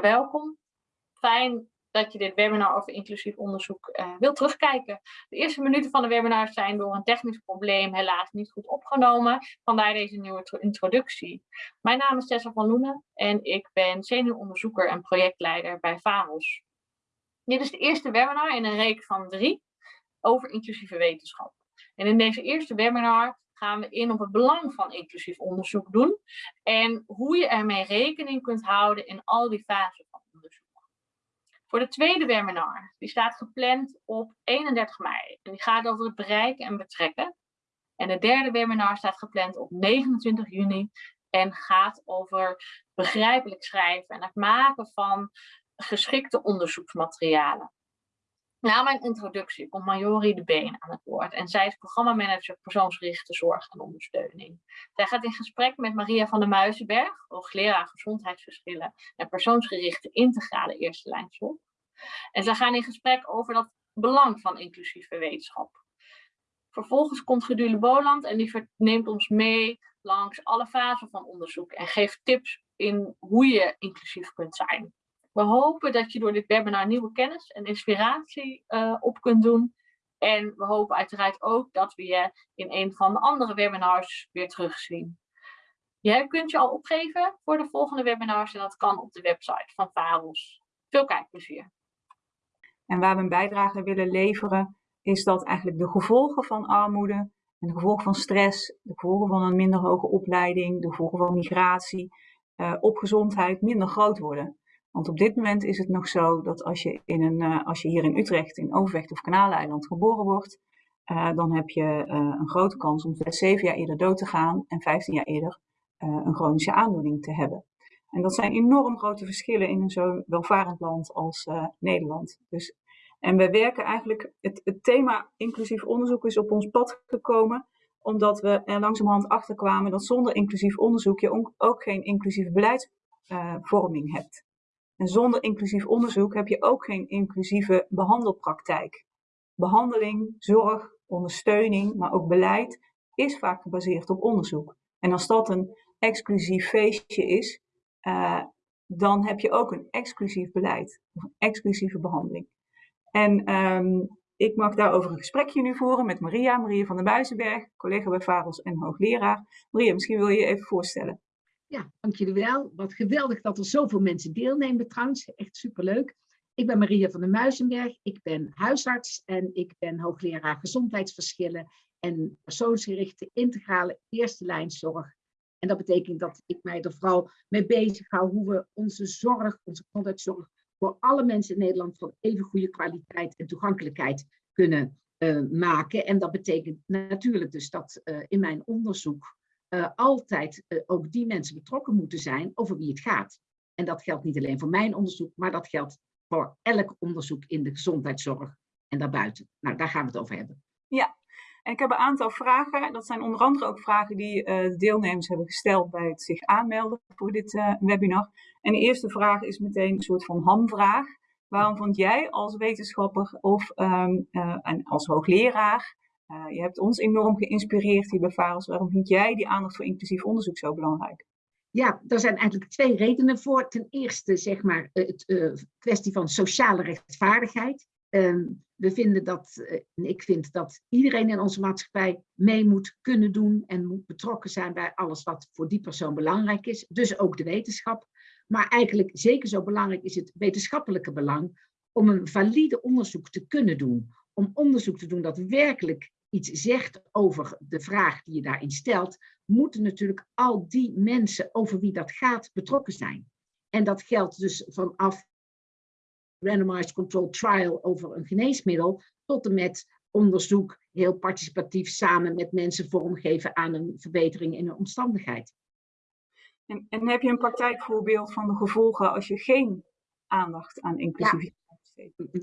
Welkom. Fijn dat je dit webinar over inclusief onderzoek uh, wilt terugkijken. De eerste minuten van de webinar zijn door een technisch probleem helaas niet goed opgenomen. Vandaar deze nieuwe introductie. Mijn naam is Tessa van Loenen en ik ben senioronderzoeker en projectleider bij VAROS. Dit is de eerste webinar in een reeks van drie over inclusieve wetenschap. En in deze eerste webinar gaan we in op het belang van inclusief onderzoek doen en hoe je ermee rekening kunt houden in al die fasen van onderzoek. Voor de tweede webinar, die staat gepland op 31 mei en die gaat over het bereiken en betrekken. En de derde webinar staat gepland op 29 juni en gaat over begrijpelijk schrijven en het maken van geschikte onderzoeksmaterialen. Na mijn introductie komt Majori de Been aan het woord en zij is programmamanager persoonsgerichte zorg en ondersteuning. Zij gaat in gesprek met Maria van der Muizenberg, hoogleraar gezondheidsverschillen en persoonsgerichte integrale eerste lijn zorg. En zij gaan in gesprek over dat belang van inclusieve wetenschap. Vervolgens komt Gedule Boland en die neemt ons mee langs alle fasen van onderzoek en geeft tips in hoe je inclusief kunt zijn. We hopen dat je door dit webinar nieuwe kennis en inspiratie uh, op kunt doen. En we hopen uiteraard ook dat we je in een van de andere webinars weer terugzien. Jij kunt je al opgeven voor de volgende webinars en dat kan op de website van VAROS. Veel kijkplezier. En waar we een bijdrage willen leveren is dat eigenlijk de gevolgen van armoede de gevolgen van stress, de gevolgen van een minder hoge opleiding, de gevolgen van migratie uh, op gezondheid minder groot worden. Want op dit moment is het nog zo dat als je, in een, uh, als je hier in Utrecht, in Overvecht of Kanaaleiland geboren wordt, uh, dan heb je uh, een grote kans om 6, 7 jaar eerder dood te gaan en 15 jaar eerder een chronische aandoening te hebben. En dat zijn enorm grote verschillen in een zo welvarend land als Nederland. Dus, en we werken eigenlijk, het, het thema inclusief onderzoek is op ons pad gekomen omdat we er langzamerhand achter kwamen dat zonder inclusief onderzoek je ook geen inclusieve beleidsvorming hebt. En zonder inclusief onderzoek heb je ook geen inclusieve behandelpraktijk. Behandeling, zorg, ondersteuning, maar ook beleid is vaak gebaseerd op onderzoek. En als dat een exclusief feestje is, uh, dan heb je ook een exclusief beleid of een exclusieve behandeling. En um, ik mag daarover een gesprekje nu voeren met Maria, Maria van der Buizenberg, collega bij Varels en hoogleraar. Maria, misschien wil je je even voorstellen. Ja, dank jullie wel. Wat geweldig dat er zoveel mensen deelnemen trouwens. Echt superleuk. Ik ben Maria van der Muizenberg. Ik ben huisarts en ik ben hoogleraar gezondheidsverschillen en persoonsgerichte integrale eerste lijnzorg. En dat betekent dat ik mij er vooral mee bezig hou hoe we onze zorg, onze gezondheidszorg, voor alle mensen in Nederland van even goede kwaliteit en toegankelijkheid kunnen uh, maken. En dat betekent natuurlijk dus dat uh, in mijn onderzoek uh, altijd uh, ook die mensen betrokken moeten zijn over wie het gaat. En dat geldt niet alleen voor mijn onderzoek, maar dat geldt voor elk onderzoek in de gezondheidszorg en daarbuiten. Nou, daar gaan we het over hebben. Ja, en ik heb een aantal vragen. Dat zijn onder andere ook vragen die uh, de deelnemers hebben gesteld bij het zich aanmelden voor dit webinar. En de eerste vraag is meteen een soort van hamvraag. Waarom vond jij als wetenschapper of um, en als hoogleraar je hebt ons enorm geïnspireerd hier bij VAROS. Waarom vind jij die aandacht voor inclusief onderzoek zo belangrijk? Ja, daar zijn eigenlijk twee redenen voor. Ten eerste, zeg maar, het uh, kwestie van sociale rechtvaardigheid. Uh, we vinden dat, en ik vind dat iedereen in onze maatschappij mee moet kunnen doen en moet betrokken zijn bij alles wat voor die persoon belangrijk is. Dus ook de wetenschap. Maar eigenlijk zeker zo belangrijk is het wetenschappelijke belang om een valide onderzoek te kunnen doen. Om onderzoek te doen dat werkelijk iets zegt over de vraag die je daarin stelt, moeten natuurlijk al die mensen over wie dat gaat betrokken zijn. En dat geldt dus vanaf randomized controlled trial over een geneesmiddel tot en met onderzoek heel participatief samen met mensen vormgeven aan een verbetering in een omstandigheid. En, en heb je een praktijkvoorbeeld van de gevolgen als je geen aandacht aan inclusiviteit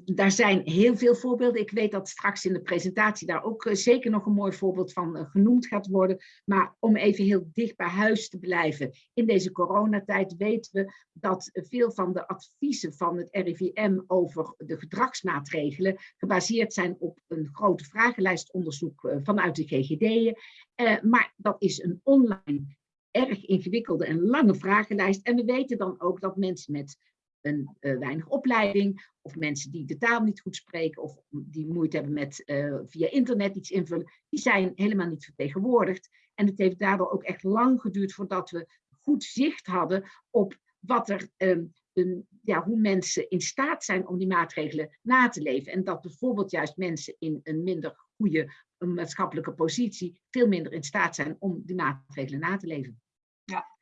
daar zijn heel veel voorbeelden. Ik weet dat straks in de presentatie daar ook eh, zeker nog een mooi voorbeeld van eh, genoemd gaat worden. Maar om even heel dicht bij huis te blijven. In deze coronatijd weten we dat veel van de adviezen van het RIVM over de gedragsmaatregelen gebaseerd zijn op een grote vragenlijstonderzoek eh, vanuit de GGD'en. Maar dat is een online erg ingewikkelde en lange vragenlijst. En we weten dan ook dat mensen met een uh, weinig opleiding, of mensen die de taal niet goed spreken, of die moeite hebben met uh, via internet iets invullen, die zijn helemaal niet vertegenwoordigd. En het heeft daardoor ook echt lang geduurd voordat we goed zicht hadden op wat er, um, een, ja, hoe mensen in staat zijn om die maatregelen na te leven. En dat bijvoorbeeld juist mensen in een minder goede maatschappelijke positie veel minder in staat zijn om die maatregelen na te leven.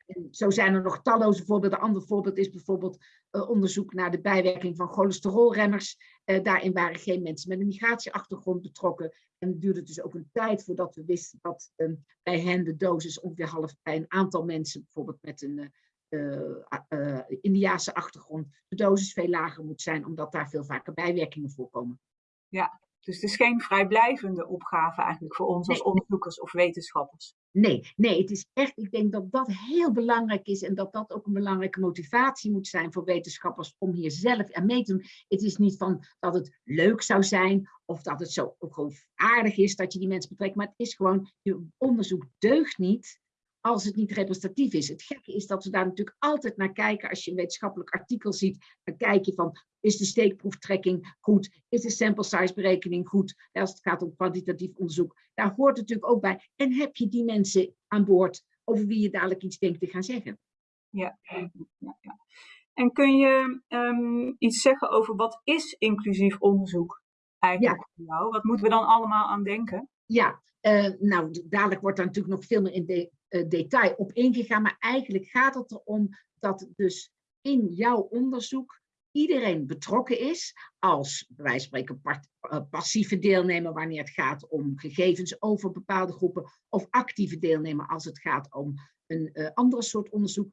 En zo zijn er nog talloze voorbeelden. Een ander voorbeeld is bijvoorbeeld uh, onderzoek naar de bijwerking van cholesterolremmers. Uh, daarin waren geen mensen met een migratieachtergrond betrokken. En het duurde dus ook een tijd voordat we wisten dat uh, bij hen de dosis ongeveer half bij een aantal mensen, bijvoorbeeld met een uh, Indiaanse achtergrond, de dosis veel lager moet zijn, omdat daar veel vaker bijwerkingen voorkomen. Ja, dus het is geen vrijblijvende opgave eigenlijk voor ons als onderzoekers of wetenschappers. Nee, nee, het is echt, ik denk dat dat heel belangrijk is en dat dat ook een belangrijke motivatie moet zijn voor wetenschappers om hier zelf aan mee te doen. Het is niet van dat het leuk zou zijn of dat het zo gewoon aardig is dat je die mensen betrekt, maar het is gewoon, je onderzoek deugt niet als het niet representatief is. Het gekke is dat we daar natuurlijk altijd naar kijken. Als je een wetenschappelijk artikel ziet, dan kijk je van, is de steekproeftrekking goed? Is de sample size berekening goed? Als het gaat om kwantitatief onderzoek. Daar hoort natuurlijk ook bij. En heb je die mensen aan boord over wie je dadelijk iets denkt te gaan zeggen? Ja, ja, ja. En kun je um, iets zeggen over wat is inclusief onderzoek eigenlijk ja. voor jou? Wat moeten we dan allemaal aan denken? Ja, uh, nou, dadelijk wordt daar natuurlijk nog veel meer in de, detail op ingegaan, maar eigenlijk gaat het erom dat dus in jouw onderzoek iedereen betrokken is als, bij wijze van spreken, uh, passieve deelnemer wanneer het gaat om gegevens over bepaalde groepen, of actieve deelnemer als het gaat om een uh, andere soort onderzoek,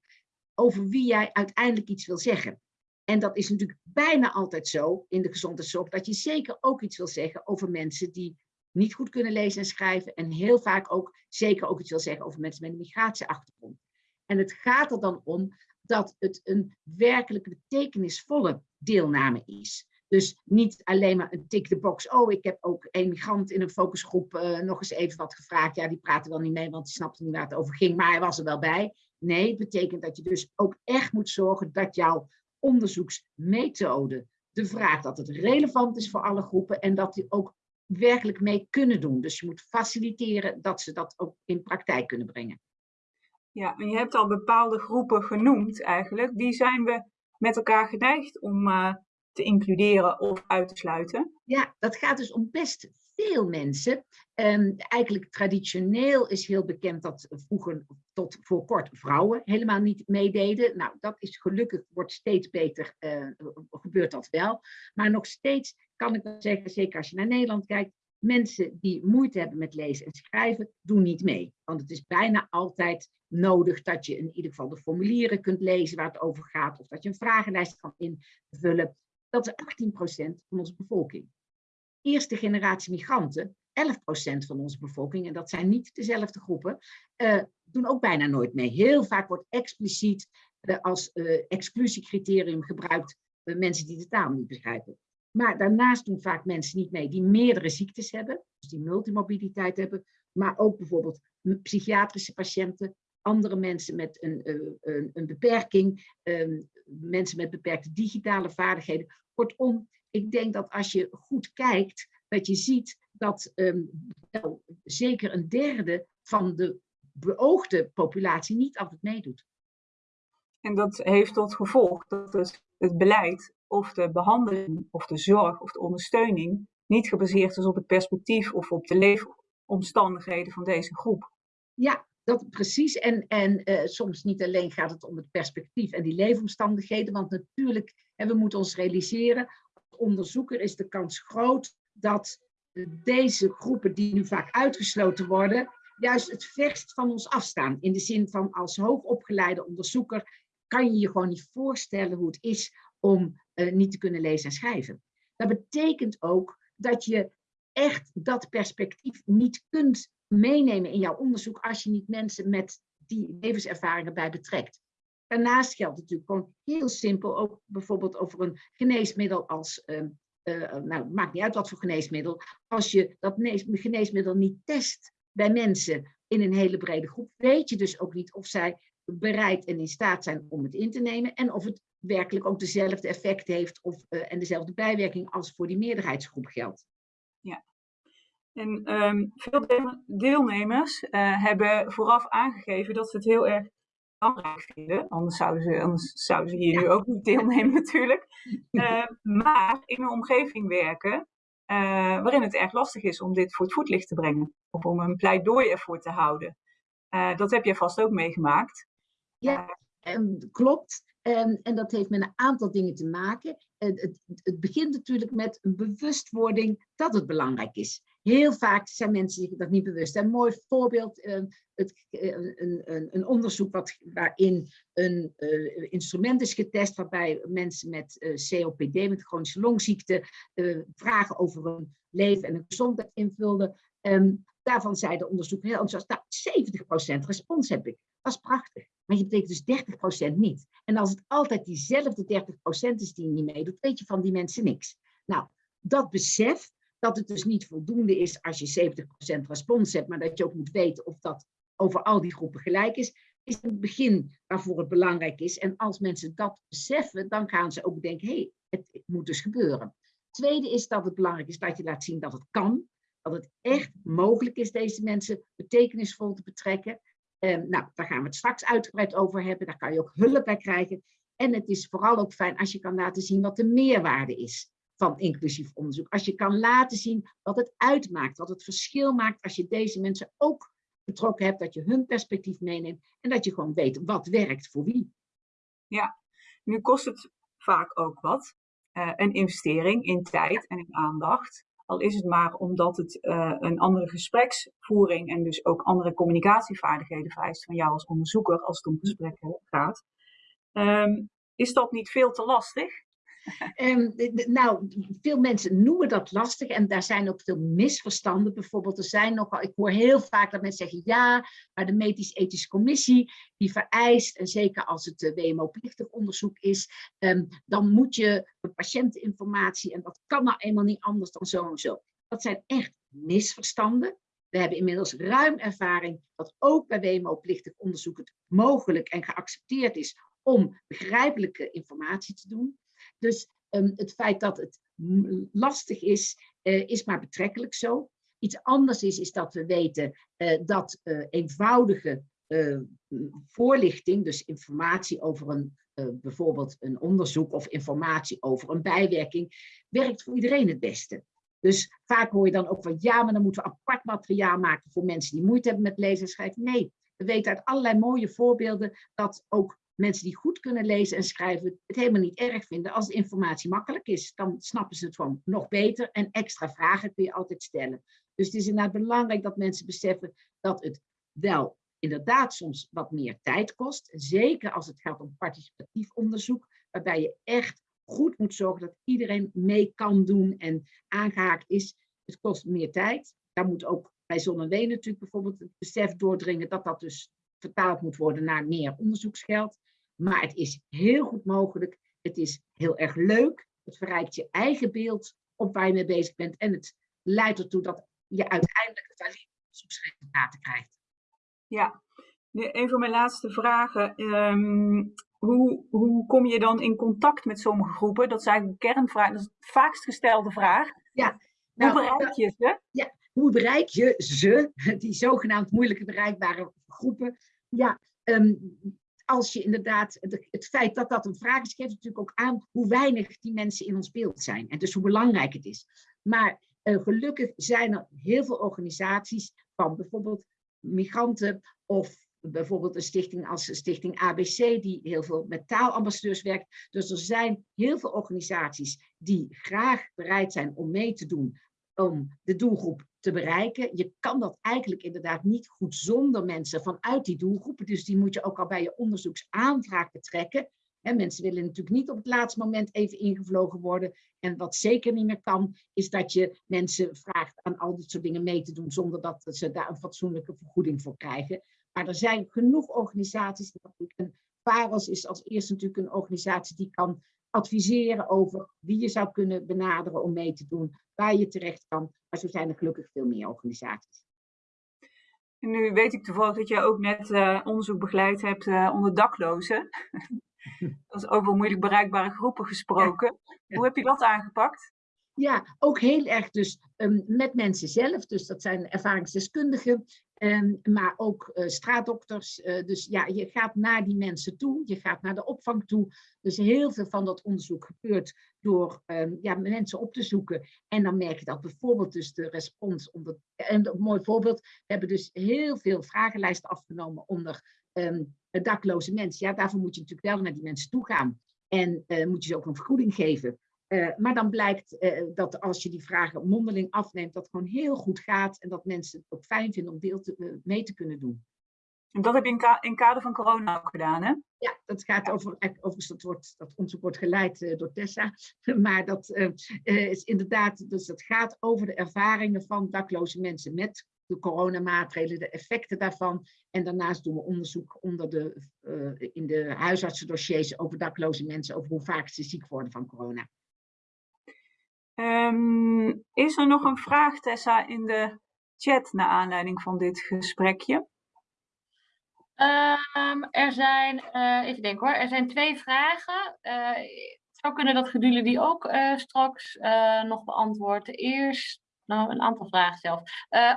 over wie jij uiteindelijk iets wil zeggen. En dat is natuurlijk bijna altijd zo in de gezondheidszorg, dat je zeker ook iets wil zeggen over mensen die niet goed kunnen lezen en schrijven en heel vaak ook zeker ook iets wil zeggen over mensen met een migratieachtergrond. En het gaat er dan om dat het een werkelijk betekenisvolle deelname is. Dus niet alleen maar een tick the box. Oh, ik heb ook een migrant in een focusgroep uh, nog eens even wat gevraagd. Ja, die praatte wel niet mee, want die snapte niet waar het over ging, maar hij was er wel bij. Nee, het betekent dat je dus ook echt moet zorgen dat jouw onderzoeksmethode, de vraag dat het relevant is voor alle groepen en dat die ook werkelijk mee kunnen doen. Dus je moet faciliteren dat ze dat ook in praktijk kunnen brengen. Ja, en je hebt al bepaalde groepen genoemd eigenlijk. Die zijn we met elkaar geneigd om uh, te includeren of uit te sluiten. Ja, dat gaat dus om best veel mensen. Um, eigenlijk traditioneel is heel bekend dat vroeger tot voor kort vrouwen helemaal niet meededen. Nou, dat is gelukkig, wordt steeds beter, uh, gebeurt dat wel. Maar nog steeds kan ik wel zeggen, zeker als je naar Nederland kijkt, mensen die moeite hebben met lezen en schrijven, doen niet mee. Want het is bijna altijd nodig dat je in ieder geval de formulieren kunt lezen waar het over gaat, of dat je een vragenlijst kan invullen. Dat is 18% van onze bevolking. Eerste generatie migranten, 11% van onze bevolking, en dat zijn niet dezelfde groepen, uh, doen ook bijna nooit mee. Heel vaak wordt expliciet uh, als uh, exclusiecriterium gebruikt mensen die de taal niet begrijpen. Maar daarnaast doen vaak mensen niet mee die meerdere ziektes hebben, dus die multimorbiditeit hebben, maar ook bijvoorbeeld psychiatrische patiënten, andere mensen met een, een, een beperking, um, mensen met beperkte digitale vaardigheden. Kortom, ik denk dat als je goed kijkt, dat je ziet dat um, wel, zeker een derde van de beoogde populatie niet altijd meedoet. En dat heeft tot gevolg dat het, het beleid of de behandeling of de zorg of de ondersteuning niet gebaseerd is op het perspectief of op de leefomstandigheden van deze groep. Ja, dat precies. En, en uh, soms niet alleen gaat het om het perspectief en die leefomstandigheden, want natuurlijk, en we moeten ons realiseren, onderzoeker is de kans groot dat deze groepen die nu vaak uitgesloten worden, juist het verst van ons afstaan. In de zin van als hoogopgeleide onderzoeker kan je je gewoon niet voorstellen hoe het is om uh, niet te kunnen lezen en schrijven. Dat betekent ook dat je echt dat perspectief niet kunt meenemen in jouw onderzoek als je niet mensen met die levenservaringen bij betrekt. Daarnaast geldt natuurlijk gewoon heel simpel, ook bijvoorbeeld over een geneesmiddel als, uh, uh, nou maakt niet uit wat voor geneesmiddel, als je dat geneesmiddel niet test bij mensen in een hele brede groep, weet je dus ook niet of zij bereid en in staat zijn om het in te nemen en of het werkelijk ook dezelfde effect heeft of, uh, en dezelfde bijwerking als voor die meerderheidsgroep geldt. Ja. En um, veel deelnemers uh, hebben vooraf aangegeven dat ze het heel erg belangrijk vinden. Anders zouden ze, anders zouden ze hier nu ook niet deelnemen natuurlijk. Uh, maar in een omgeving werken waarin het erg lastig is om dit voor het voetlicht te brengen. Of om een pleidooi ervoor te houden. dat heb je vast ook meegemaakt. Ja, um, klopt. Um, en dat heeft met een aantal dingen te maken. Het, het, het, begint natuurlijk met een bewustwording dat het belangrijk is. Heel vaak zijn mensen zich dat niet bewust. Een mooi voorbeeld, uh, het, uh, een, een, een, onderzoek wat, waarin een uh, instrument is getest waarbij mensen met COPD, met chronische longziekte, vragen over hun leven en hun gezondheid invulden. Um, daarvan zei de onderzoek heel enthousiast, nou, 70% respons heb ik. Dat is prachtig. Maar je betekent dus 30% niet. En als het altijd diezelfde 30% is die niet meedoet, weet je van die mensen niks. Nou, dat besef dat het dus niet voldoende is als je 70% respons hebt, maar dat je ook moet weten of dat over al die groepen gelijk is, is het begin waarvoor het belangrijk is. En als mensen dat beseffen, dan gaan ze ook denken, hé, hey, het, moet dus gebeuren. Tweede is dat het belangrijk is dat je laat zien dat het kan. Dat het echt mogelijk is deze mensen betekenisvol te betrekken. Nou, daar gaan we het straks uitgebreid over hebben. Daar kan je ook hulp bij krijgen. En het is vooral ook fijn als je kan laten zien wat de meerwaarde is van inclusief onderzoek. Als je kan laten zien wat het uitmaakt, wat het verschil maakt als je deze mensen ook betrokken hebt, dat je hun perspectief meeneemt en dat je gewoon weet wat werkt voor wie. Ja, nu kost het vaak ook wat. Uh, een investering in tijd en in aandacht. Al is het maar omdat het uh, een andere gespreksvoering en dus ook andere communicatievaardigheden vereist van jou als onderzoeker als het om gesprekken gaat. Um, is dat niet veel te lastig? Um, nou, veel mensen noemen dat lastig en daar zijn ook veel misverstanden. Bijvoorbeeld, er zijn nogal, ik hoor heel vaak dat mensen zeggen ja, maar de medisch-ethische commissie die vereist, en zeker als het uh, WMO-plichtig onderzoek is, um, dan moet je de patiënteninformatie en dat kan nou eenmaal niet anders dan zo en zo. Dat zijn echt misverstanden. We hebben inmiddels ruim ervaring dat ook bij WMO-plichtig onderzoek het mogelijk en geaccepteerd is om begrijpelijke informatie te doen. Dus um, het feit dat het lastig is, uh, is maar betrekkelijk zo. Iets anders is, is dat we weten uh, dat uh, eenvoudige voorlichting, dus informatie over een, bijvoorbeeld een onderzoek of informatie over een bijwerking, werkt voor iedereen het beste. Dus vaak hoor je dan ook van ja, maar dan moeten we apart materiaal maken voor mensen die moeite hebben met lezen. Nee, we weten uit allerlei mooie voorbeelden dat ook mensen die goed kunnen lezen en schrijven het helemaal niet erg vinden als de informatie makkelijk is. Dan snappen ze het gewoon nog beter en extra vragen kun je altijd stellen. Dus het is inderdaad belangrijk dat mensen beseffen dat het wel inderdaad soms wat meer tijd kost. Zeker als het gaat om participatief onderzoek, waarbij je echt goed moet zorgen dat iedereen mee kan doen en aangehaakt is. Het kost meer tijd. Daar moet ook bij Zon en Ween natuurlijk bijvoorbeeld het besef doordringen dat dat dus vertaald moet worden naar meer onderzoeksgeld. Maar het is heel goed mogelijk. Het is heel erg leuk. Het verrijkt je eigen beeld op waar je mee bezig bent. En het leidt ertoe dat je uiteindelijk valide onderzoeksresultaten krijgt. Ja, een van mijn laatste vragen. Um, hoe, hoe kom je dan in contact met sommige groepen? Dat is eigenlijk een kernvraag. Dat is de vaakst gestelde vraag. Ja. Nou, hoe bereik je ze? Ja, hoe bereik je ze, die zogenaamd moeilijke bereikbare groepen? Ja, um, als je inderdaad, het feit dat dat een vraag is, geeft natuurlijk ook aan hoe weinig die mensen in ons beeld zijn. En dus hoe belangrijk het is. Maar uh, gelukkig zijn er heel veel organisaties van bijvoorbeeld migranten of bijvoorbeeld een stichting als Stichting ABC, die heel veel met taalambassadeurs werkt. Dus er zijn heel veel organisaties die graag bereid zijn om mee te doen om de doelgroep te bereiken. Je kan dat eigenlijk inderdaad niet goed zonder mensen vanuit die doelgroepen. Dus die moet je ook al bij je onderzoeksaanvraag betrekken. En mensen willen natuurlijk niet op het laatste moment even ingevlogen worden. En wat zeker niet meer kan, is dat je mensen vraagt aan al dit soort dingen mee te doen zonder dat ze daar een fatsoenlijke vergoeding voor krijgen. Maar er zijn genoeg organisaties. En VAROS is als eerste natuurlijk een organisatie die kan adviseren over wie je zou kunnen benaderen om mee te doen, waar je terecht kan. Maar zo zijn er gelukkig veel meer organisaties. En nu weet ik toevallig dat je ook net uh, onderzoek begeleid hebt uh, onder daklozen. Dat is over moeilijk bereikbare groepen gesproken. Hoe heb je dat aangepakt? Ja, ook heel erg dus um, met mensen zelf. Dus dat zijn ervaringsdeskundigen, um, maar ook uh, straatdokters. Uh, dus ja, je gaat naar die mensen toe, je gaat naar de opvang toe. Dus heel veel van dat onderzoek gebeurt door um, ja, mensen op te zoeken. En dan merk je dat bijvoorbeeld dus de respons onder... En een mooi voorbeeld, we hebben dus heel veel vragenlijsten afgenomen onder dakloze mensen. Ja, daarvoor moet je natuurlijk wel naar die mensen toe gaan. En uh, moet je ze ook een vergoeding geven. Uh, maar dan blijkt uh, dat als je die vragen mondeling afneemt, dat gewoon heel goed gaat en dat mensen het ook fijn vinden om deel te, uh, mee te kunnen doen. En dat heb je in, ka in kader van corona ook gedaan, hè? Ja, dat gaat over, overigens dat, wordt, dat onderzoek wordt geleid door Tessa, maar dat is inderdaad, dus dat gaat over de ervaringen van dakloze mensen met de coronamaatregelen, de effecten daarvan. En daarnaast doen we onderzoek onder de, in de huisartsendossiers over dakloze mensen, over hoe vaak ze ziek worden van corona. Um, is er nog een vraag, Tessa, in de chat naar aanleiding van dit gesprekje? Um, er zijn, uh, even denken hoor, er zijn twee vragen. Uh, het zou kunnen dat Gedule die ook uh, straks nog beantwoordt. Eerst, nou een aantal vragen zelf,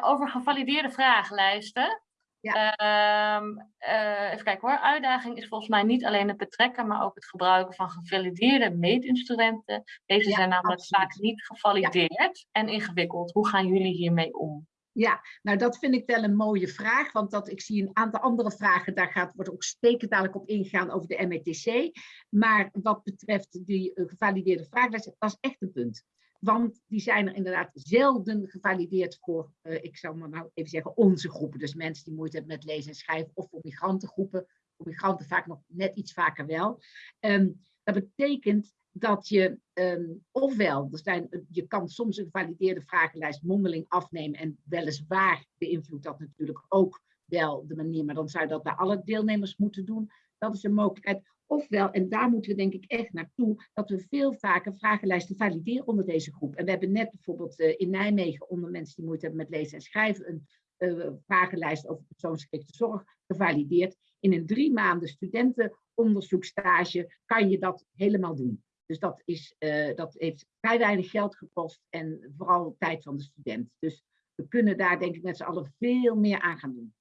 over gevalideerde vragenlijsten. Ja. Uh, uh, even kijken hoor. Uitdaging is volgens mij niet alleen het betrekken, maar ook het gebruiken van gevalideerde meetinstrumenten. Deze ja, zijn namelijk absoluut. vaak niet gevalideerd ja. en ingewikkeld. Hoe gaan jullie hiermee om? Ja, nou dat vind ik wel een mooie vraag, want dat, ik zie een aantal andere vragen, daar gaat, wordt ook steken dadelijk op ingegaan over de METC. Maar wat betreft die uh, gevalideerde vragenlijst, dat is echt een punt. Want die zijn er inderdaad zelden gevalideerd voor, uh, ik zal maar nou even zeggen, onze groepen. Dus mensen die moeite hebben met lezen en schrijven of voor migrantengroepen. Voor migranten vaak nog net iets vaker wel. Um, dat betekent dat je um, ofwel, er zijn, je kan soms een gevalideerde vragenlijst mondeling afnemen en weliswaar beïnvloedt dat natuurlijk ook wel de manier, maar dan zou je dat bij alle deelnemers moeten doen. Dat is een mogelijkheid. Ofwel, en daar moeten we denk ik echt naartoe, dat we veel vaker vragenlijsten valideren onder deze groep. En we hebben net bijvoorbeeld uh, in Nijmegen onder mensen die moeite hebben met lezen en schrijven een uh, vragenlijst over persoonsgerichte zorg gevalideerd. In een drie maanden studentenonderzoekstage kan je dat helemaal doen. Dus dat, is, uh, dat heeft vrij weinig geld gekost en vooral tijd van de student. Dus we kunnen daar denk ik met z'n allen veel meer aan gaan doen.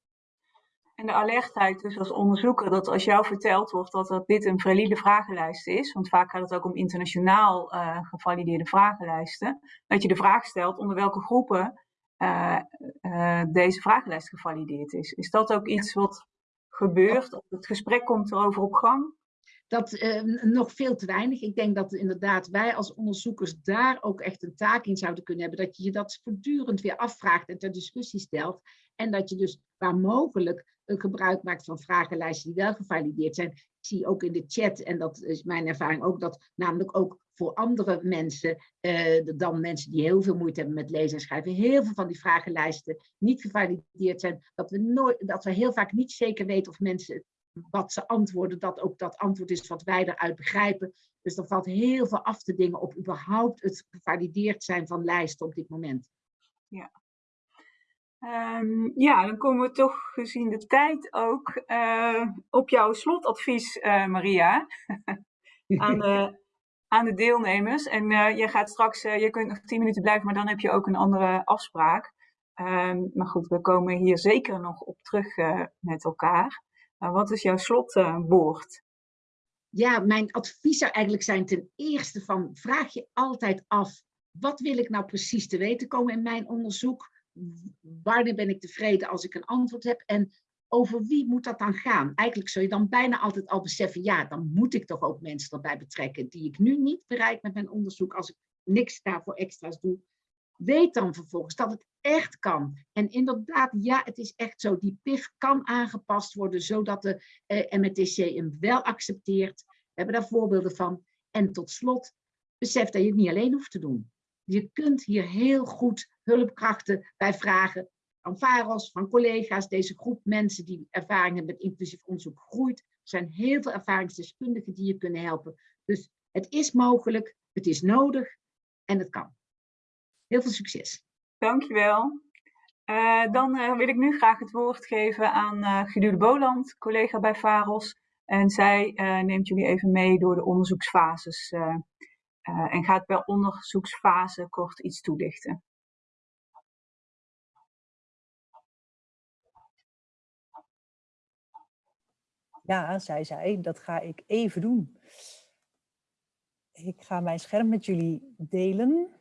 En de alertheid dus als onderzoeker, dat als jou verteld wordt dat, dit een valide vragenlijst is, want vaak gaat het ook om internationaal uh, gevalideerde vragenlijsten, dat je de vraag stelt onder welke groepen uh, uh, deze vragenlijst gevalideerd is. Is dat ook iets wat gebeurt? Het gesprek komt erover op gang? Dat uh, nog veel te weinig. Ik denk dat inderdaad wij als onderzoekers daar ook echt een taak in zouden kunnen hebben. Dat je je dat voortdurend weer afvraagt en ter discussie stelt. En dat je dus waar mogelijk gebruik maakt van vragenlijsten die wel gevalideerd zijn. Ik zie ook in de chat, en dat is mijn ervaring ook, dat namelijk ook voor andere mensen, uh, dan mensen die heel veel moeite hebben met lezen en schrijven, heel veel van die vragenlijsten niet gevalideerd zijn. Dat we, nooit, dat we heel vaak niet zeker weten of mensen wat ze antwoorden, dat ook dat antwoord is wat wij eruit begrijpen. Dus er valt heel veel af te dingen op überhaupt het gevalideerd zijn van lijsten op dit moment. Ja, Um, ja, dan komen we toch gezien de tijd ook uh, op jouw slotadvies, uh, Maria, aan, de, aan de deelnemers. En uh, je gaat straks, je kunt nog tien minuten blijven, maar dan heb je ook een andere afspraak. Um, maar goed, we komen hier zeker nog op terug met elkaar. wat is jouw slotwoord? ja, mijn advies zou eigenlijk zijn ten eerste van, vraag je altijd af, wat wil ik nou precies te weten komen in mijn onderzoek? Wanneer ben ik tevreden als ik een antwoord heb en over wie moet dat dan gaan? Eigenlijk zou je dan bijna altijd al beseffen, ja, dan moet ik toch ook mensen erbij betrekken die ik nu niet bereik met mijn onderzoek als ik niks daarvoor extra's doe. Weet dan vervolgens dat het echt kan. En inderdaad, ja, het is echt zo. Die PIF kan aangepast worden zodat de eh, MRTC hem wel accepteert. We hebben daar voorbeelden van. En tot slot, besef dat je het niet alleen hoeft te doen. Je kunt hier heel goed hulpkrachten bij vragen van VAROS, van collega's. Deze groep mensen die ervaring hebben met inclusief onderzoek groeit. Er zijn heel veel ervaringsdeskundigen die je kunnen helpen. Dus het is mogelijk, het is nodig en het kan. Heel veel succes. Dankjewel. Uh, dan uh, wil ik nu graag het woord geven aan uh, Gedule Boland, collega bij VAROS, En zij neemt jullie even mee door de onderzoeksfases en gaat per onderzoeksfase kort iets toelichten. Ja, zei zij, dat ga ik even doen. Ik ga mijn scherm met jullie delen.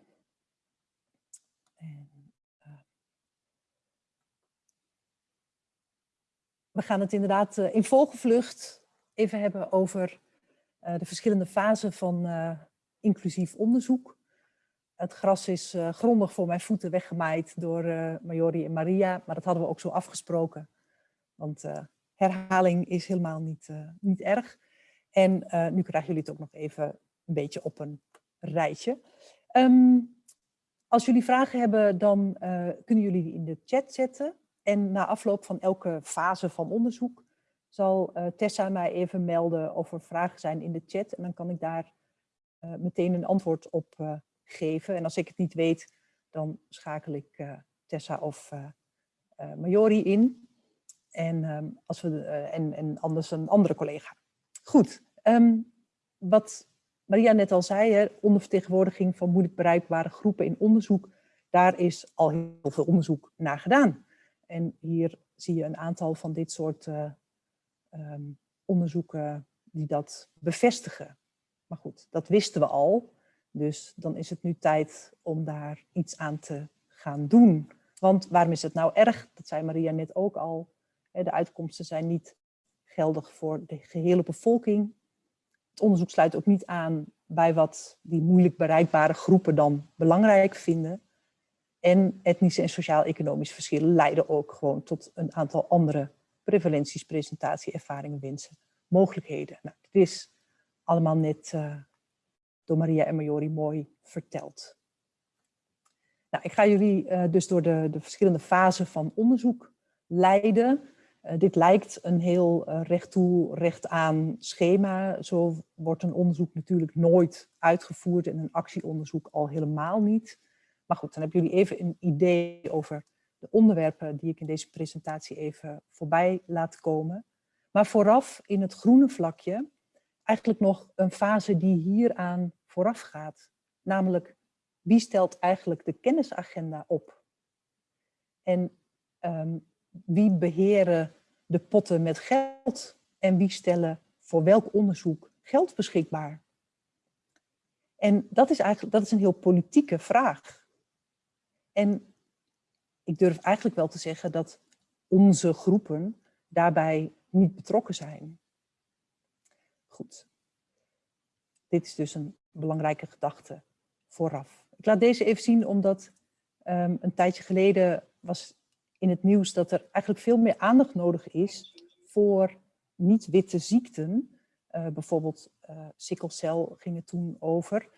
En, uh, we gaan het inderdaad uh, in volgevlucht even hebben over de verschillende fasen van inclusief onderzoek. Het gras is grondig voor mijn voeten weggemaaid door Majori en Maria, maar dat hadden we ook zo afgesproken. Want herhaling is helemaal niet, uh, niet erg. En uh, nu krijgen jullie het ook nog even een beetje op een rijtje. Um, als jullie vragen hebben, dan uh, kunnen jullie die in de chat zetten. En na afloop van elke fase van onderzoek zal Tessa mij even melden of er vragen zijn in de chat. En dan kan ik daar meteen een antwoord op geven. En als ik het niet weet, dan schakel ik Tessa of Majori in. En, um, als we, en, en anders een andere collega. Goed, um, wat Maria net al zei, hè, ondervertegenwoordiging van moeilijk bereikbare groepen in onderzoek, daar is al heel veel onderzoek naar gedaan. En hier zie je een aantal van dit soort um, onderzoeken die dat bevestigen. Maar goed, dat wisten we al. Dus dan is het nu tijd om daar iets aan te gaan doen. Want waarom is het nou erg? Dat zei Maria net ook al. De uitkomsten zijn niet geldig voor de gehele bevolking. Het onderzoek sluit ook niet aan bij wat die moeilijk bereikbare groepen dan belangrijk vinden. En etnische en sociaal-economische verschillen leiden ook gewoon tot een aantal andere prevalenties, presentatie, ervaringen, wensen, mogelijkheden. Nou, is allemaal net uh, door Maria en Majori mooi verteld. Nou, ik ga jullie uh, dus door de, de verschillende fasen van onderzoek leiden. Uh, dit lijkt een heel recht toe, recht aan schema. Zo wordt een onderzoek natuurlijk nooit uitgevoerd en een actieonderzoek al helemaal niet. Maar goed, dan hebben jullie even een idee over de onderwerpen die ik in deze presentatie even voorbij laat komen. Maar vooraf in het groene vlakje eigenlijk nog een fase die hieraan vooraf gaat. Namelijk, wie stelt eigenlijk de kennisagenda op? En um, wie beheren de potten met geld en wie stellen voor welk onderzoek geld beschikbaar? En dat is eigenlijk dat is een heel politieke vraag. En ik durf eigenlijk wel te zeggen dat onze groepen daarbij niet betrokken zijn. Goed. Dit is dus een belangrijke gedachte vooraf. Ik laat deze even zien omdat um, een tijdje geleden was in het nieuws dat er eigenlijk veel meer aandacht nodig is voor niet-witte ziekten. Uh, bijvoorbeeld uh, sikkelcel ging het toen over.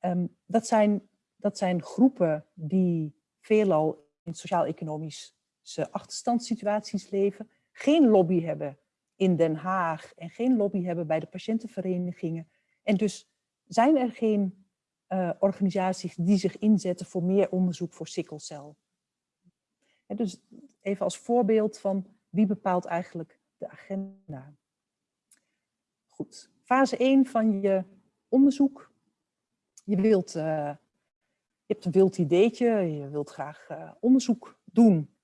Um, dat, zijn, dat zijn groepen die veelal in sociaal-economische achterstandssituaties leven, geen lobby hebben in Den Haag en geen lobby hebben bij de patiëntenverenigingen. En dus zijn er geen uh, organisaties die zich inzetten voor meer onderzoek voor sikkelcel dus even als voorbeeld van wie bepaalt eigenlijk de agenda. Goed, fase 1 van je onderzoek. Je, wilt, uh, je hebt een wild ideetje, je wilt graag uh, onderzoek doen.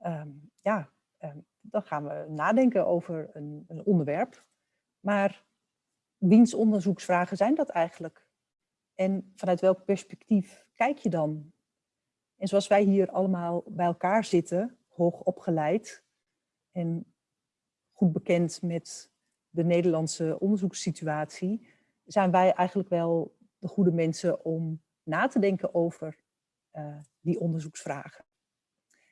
Um, ja, um, dan gaan we nadenken over een, een onderwerp. Maar wiens onderzoeksvragen zijn dat eigenlijk? En vanuit welk perspectief kijk je dan en zoals wij hier allemaal bij elkaar zitten, hoog opgeleid en goed bekend met de Nederlandse onderzoekssituatie, zijn wij eigenlijk wel de goede mensen om na te denken over uh, die onderzoeksvragen.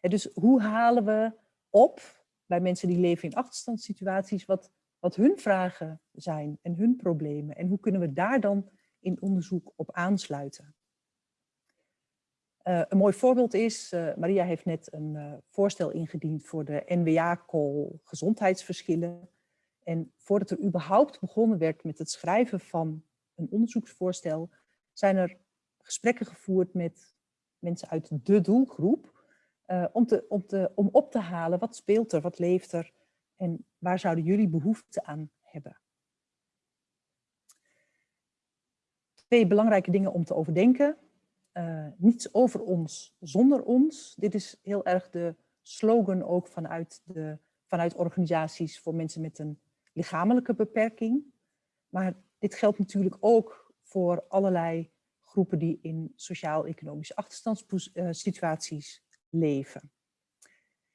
En dus hoe halen we op bij mensen die leven in achterstandssituaties wat, wat hun vragen zijn en hun problemen en hoe kunnen we daar dan in onderzoek op aansluiten? Uh, een mooi voorbeeld is, uh, Maria heeft net een uh, voorstel ingediend voor de NWA-call gezondheidsverschillen. En voordat er überhaupt begonnen werd met het schrijven van een onderzoeksvoorstel, zijn er gesprekken gevoerd met mensen uit de doelgroep om, te, om, te, om op te halen wat speelt er, wat leeft er en waar zouden jullie behoefte aan hebben. Twee belangrijke dingen om te overdenken. Uh, niets over ons zonder ons. Dit is heel erg de slogan ook vanuit, de, vanuit organisaties voor mensen met een lichamelijke beperking. Maar dit geldt natuurlijk ook voor allerlei groepen die in sociaal-economische achterstandssituaties leven.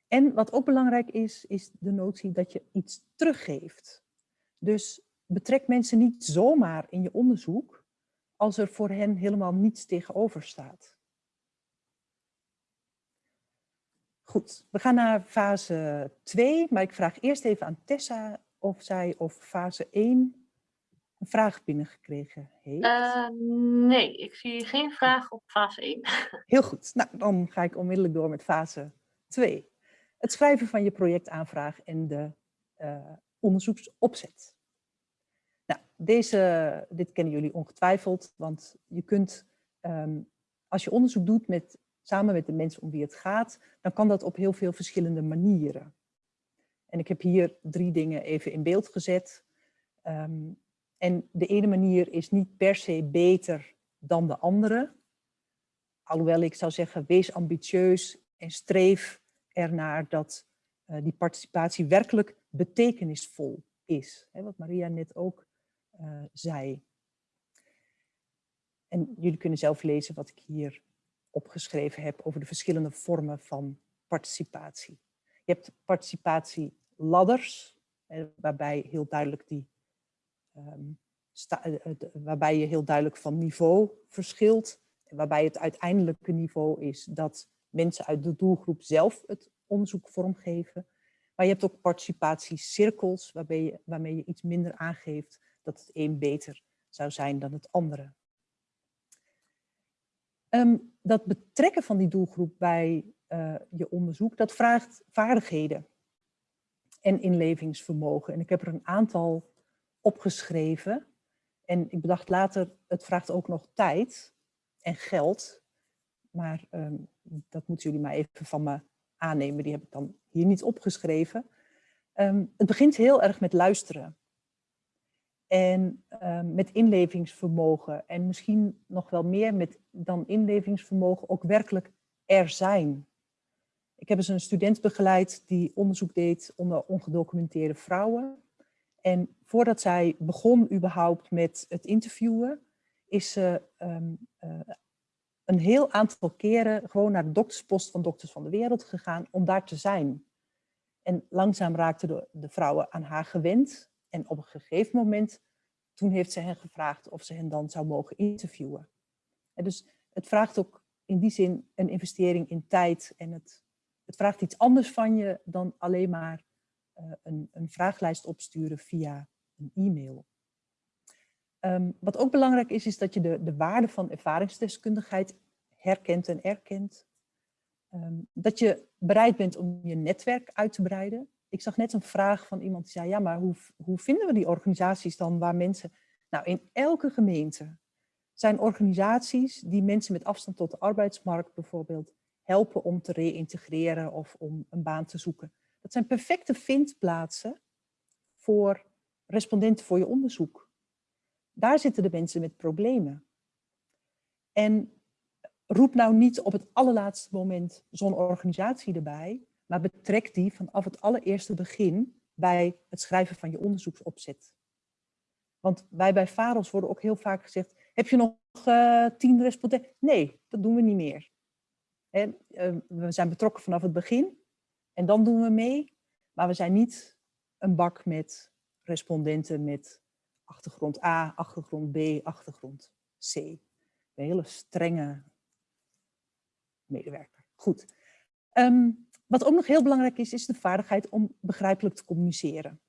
En wat ook belangrijk is, is de notie dat je iets teruggeeft. Dus betrek mensen niet zomaar in je onderzoek als er voor hen helemaal niets tegenover staat. Goed, we gaan naar fase 2, maar ik vraag eerst even aan Tessa of zij of fase 1 een vraag binnengekregen heeft. Uh, nee, ik zie geen vraag op fase 1. Heel goed, nou dan ga ik onmiddellijk door met fase 2. Het schrijven van je projectaanvraag en de uh, onderzoeksopzet. Nou, deze, dit kennen jullie ongetwijfeld, want je kunt, um, als je onderzoek doet met, samen met de mensen om wie het gaat, dan kan dat op heel veel verschillende manieren. En ik heb hier drie dingen even in beeld gezet. Um, en de ene manier is niet per se beter dan de andere. Alhoewel ik zou zeggen, wees ambitieus en streef ernaar dat uh, die participatie werkelijk betekenisvol is. Hè, wat Maria net ook uh, zei. En jullie kunnen zelf lezen wat ik hier opgeschreven heb over de verschillende vormen van participatie. Je hebt participatieladders, waarbij heel duidelijk die um, sta, uh, waarbij je heel duidelijk van niveau verschilt. Waarbij het uiteindelijke niveau is dat mensen uit de doelgroep zelf het onderzoek vormgeven. Maar je hebt ook participatiecirkels waarmee je, waarmee je iets minder aangeeft dat het een beter zou zijn dan het andere. Um, dat betrekken van die doelgroep bij uh, je onderzoek, dat vraagt vaardigheden en inlevingsvermogen. En ik heb er een aantal opgeschreven. En ik bedacht later, het vraagt ook nog tijd en geld. Maar um, dat moeten jullie maar even van me aannemen. Die heb ik dan hier niet opgeschreven. Um, het begint heel erg met luisteren. En um, met inlevingsvermogen. En misschien nog wel meer met dan inlevingsvermogen ook werkelijk er zijn. Ik heb eens een student begeleid die onderzoek deed onder ongedocumenteerde vrouwen. En voordat zij begon überhaupt met het interviewen, is ze um, uh, een heel aantal keren gewoon naar de dokterspost van Dokters van de Wereld gegaan om daar te zijn. En langzaam raakten de, vrouwen aan haar gewend. En op een gegeven moment, toen heeft ze hen gevraagd of ze hen dan zou mogen interviewen. En dus het vraagt ook in die zin een investering in tijd. En het, het vraagt iets anders van je dan alleen maar een, een vraaglijst opsturen via een e-mail. Um, wat ook belangrijk is, is dat je de, de waarde van ervaringsdeskundigheid herkent en erkent. Um, dat je bereid bent om je netwerk uit te breiden. Ik zag net een vraag van iemand die zei, ja, maar hoe, hoe vinden we die organisaties dan waar mensen... Nou, in elke gemeente zijn organisaties die mensen met afstand tot de arbeidsmarkt bijvoorbeeld helpen om te reïntegreren of om een baan te zoeken. Dat zijn perfecte vindplaatsen voor respondenten voor je onderzoek. Daar zitten de mensen met problemen. En roep nou niet op het allerlaatste moment zo'n organisatie erbij, maar betrek die vanaf het allereerste begin bij het schrijven van je onderzoeksopzet. Want wij bij VAROS worden ook heel vaak gezegd, heb je nog uh, tien respondenten? Nee, dat doen we niet meer. En, uh, we zijn betrokken vanaf het begin en dan doen we mee, maar we zijn niet een bak met respondenten met achtergrond A, achtergrond B, achtergrond C. Een hele strenge medewerker. Goed. Um, wat ook nog heel belangrijk is, is de vaardigheid om begrijpelijk te communiceren.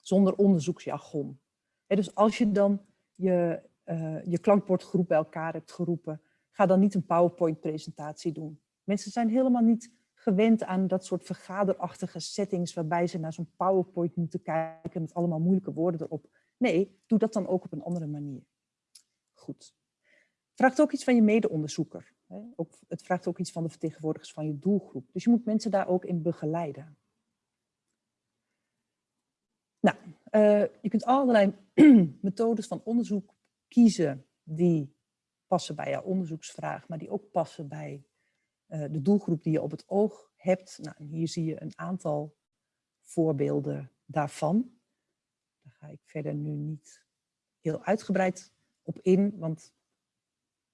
Zonder onderzoeksjargon. Dus als je dan je, uh, je klankbordgroep bij elkaar hebt geroepen, ga dan niet een PowerPoint-presentatie doen. Mensen zijn helemaal niet gewend aan dat soort vergaderachtige settings waarbij ze naar zo'n PowerPoint moeten kijken met allemaal moeilijke woorden erop. Nee, doe dat dan ook op een andere manier. Goed. Vraagt ook iets van je mede-onderzoeker. Het vraagt ook iets van de vertegenwoordigers van je doelgroep. Dus je moet mensen daar ook in begeleiden. Nou, Eh, je kunt allerlei methodes van onderzoek kiezen die passen bij jouw onderzoeksvraag, maar die ook passen bij de doelgroep die je op het oog hebt. Nou, en hier zie je een aantal voorbeelden daarvan. Daar ga ik verder nu niet heel uitgebreid op in, want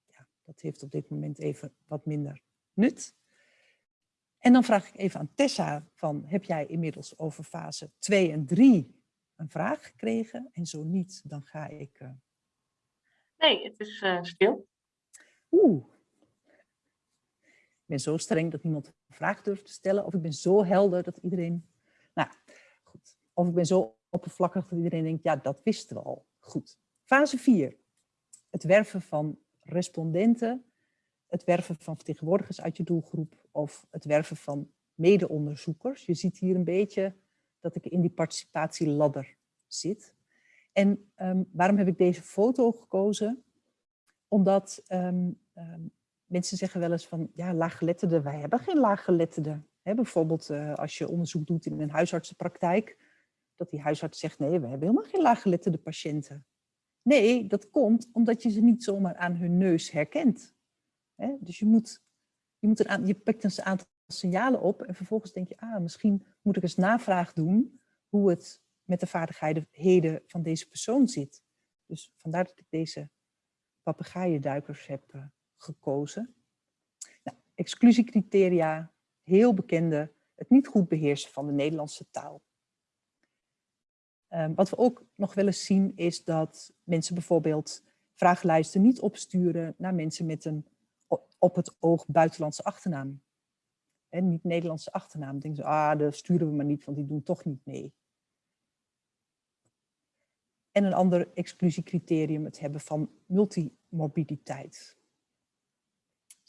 ja, dat heeft op dit moment even wat minder nut. En dan vraag ik even aan Tessa van, heb jij inmiddels over fase 2 en 3 een vraag gekregen? En zo niet, dan ga ik... Uh... Nee, het is uh, stil. Oeh. Ben zo streng dat niemand een vraag durft te stellen. Of ik ben zo helder dat iedereen... Nou, goed. Of ik ben zo oppervlakkig dat iedereen denkt, ja, dat wisten we al. Goed. Fase 4. Het werven van respondenten het werven van vertegenwoordigers uit je doelgroep of het werven van mede-onderzoekers. Je ziet hier een beetje dat ik in die participatieladder zit. En um, waarom heb ik deze foto gekozen? Omdat um, mensen zeggen wel eens van, ja, laaggeletterden, wij hebben geen laaggeletterden. Bijvoorbeeld uh, als je onderzoek doet in een huisartsenpraktijk, dat die huisarts zegt, nee, we hebben helemaal geen laaggeletterde patiënten. Nee, dat komt omdat je ze niet zomaar aan hun neus herkent. Dus je, moet, je, moet een, je aantal signalen op en vervolgens denk je, ah, misschien moet ik eens navraag doen hoe het met de vaardigheden van deze persoon zit. Dus vandaar dat ik deze papegaaienduikers heb uh, gekozen. Nou, exclusiecriteria, heel bekende, het niet goed beheersen van de Nederlandse taal. Um, wat we ook nog wel eens zien is dat mensen bijvoorbeeld vragenlijsten niet opsturen naar mensen met een op het oog buitenlandse achternaam. En niet Nederlandse achternaam. Dan denken ze, ah, dat sturen we maar niet, want die doen toch niet mee. En een ander exclusiecriterium, het hebben van multimorbiditeit.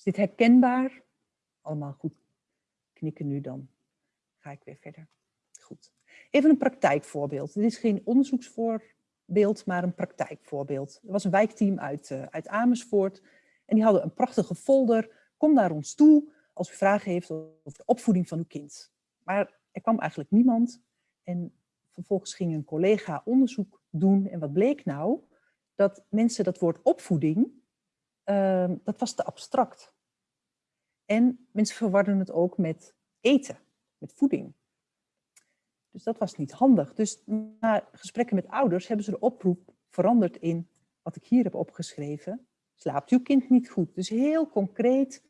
Is dit herkenbaar? Allemaal goed knikken nu dan. Ga ik weer verder. Goed. Even een praktijkvoorbeeld. Dit is geen onderzoeksvoorbeeld, maar een praktijkvoorbeeld. Er was een wijkteam uit, uh, uit Amersfoort en die hadden een prachtige folder. Kom naar ons toe als u vragen heeft over de opvoeding van uw kind. Maar er kwam eigenlijk niemand. En vervolgens ging een collega onderzoek doen. En wat bleek nou? Dat mensen dat woord opvoeding, uh, dat was te abstract. En mensen verwarden het ook met eten, met voeding. Dus dat was niet handig. Dus na gesprekken met ouders hebben ze de oproep veranderd in wat ik hier heb opgeschreven slaapt uw kind niet goed. Dus heel concreet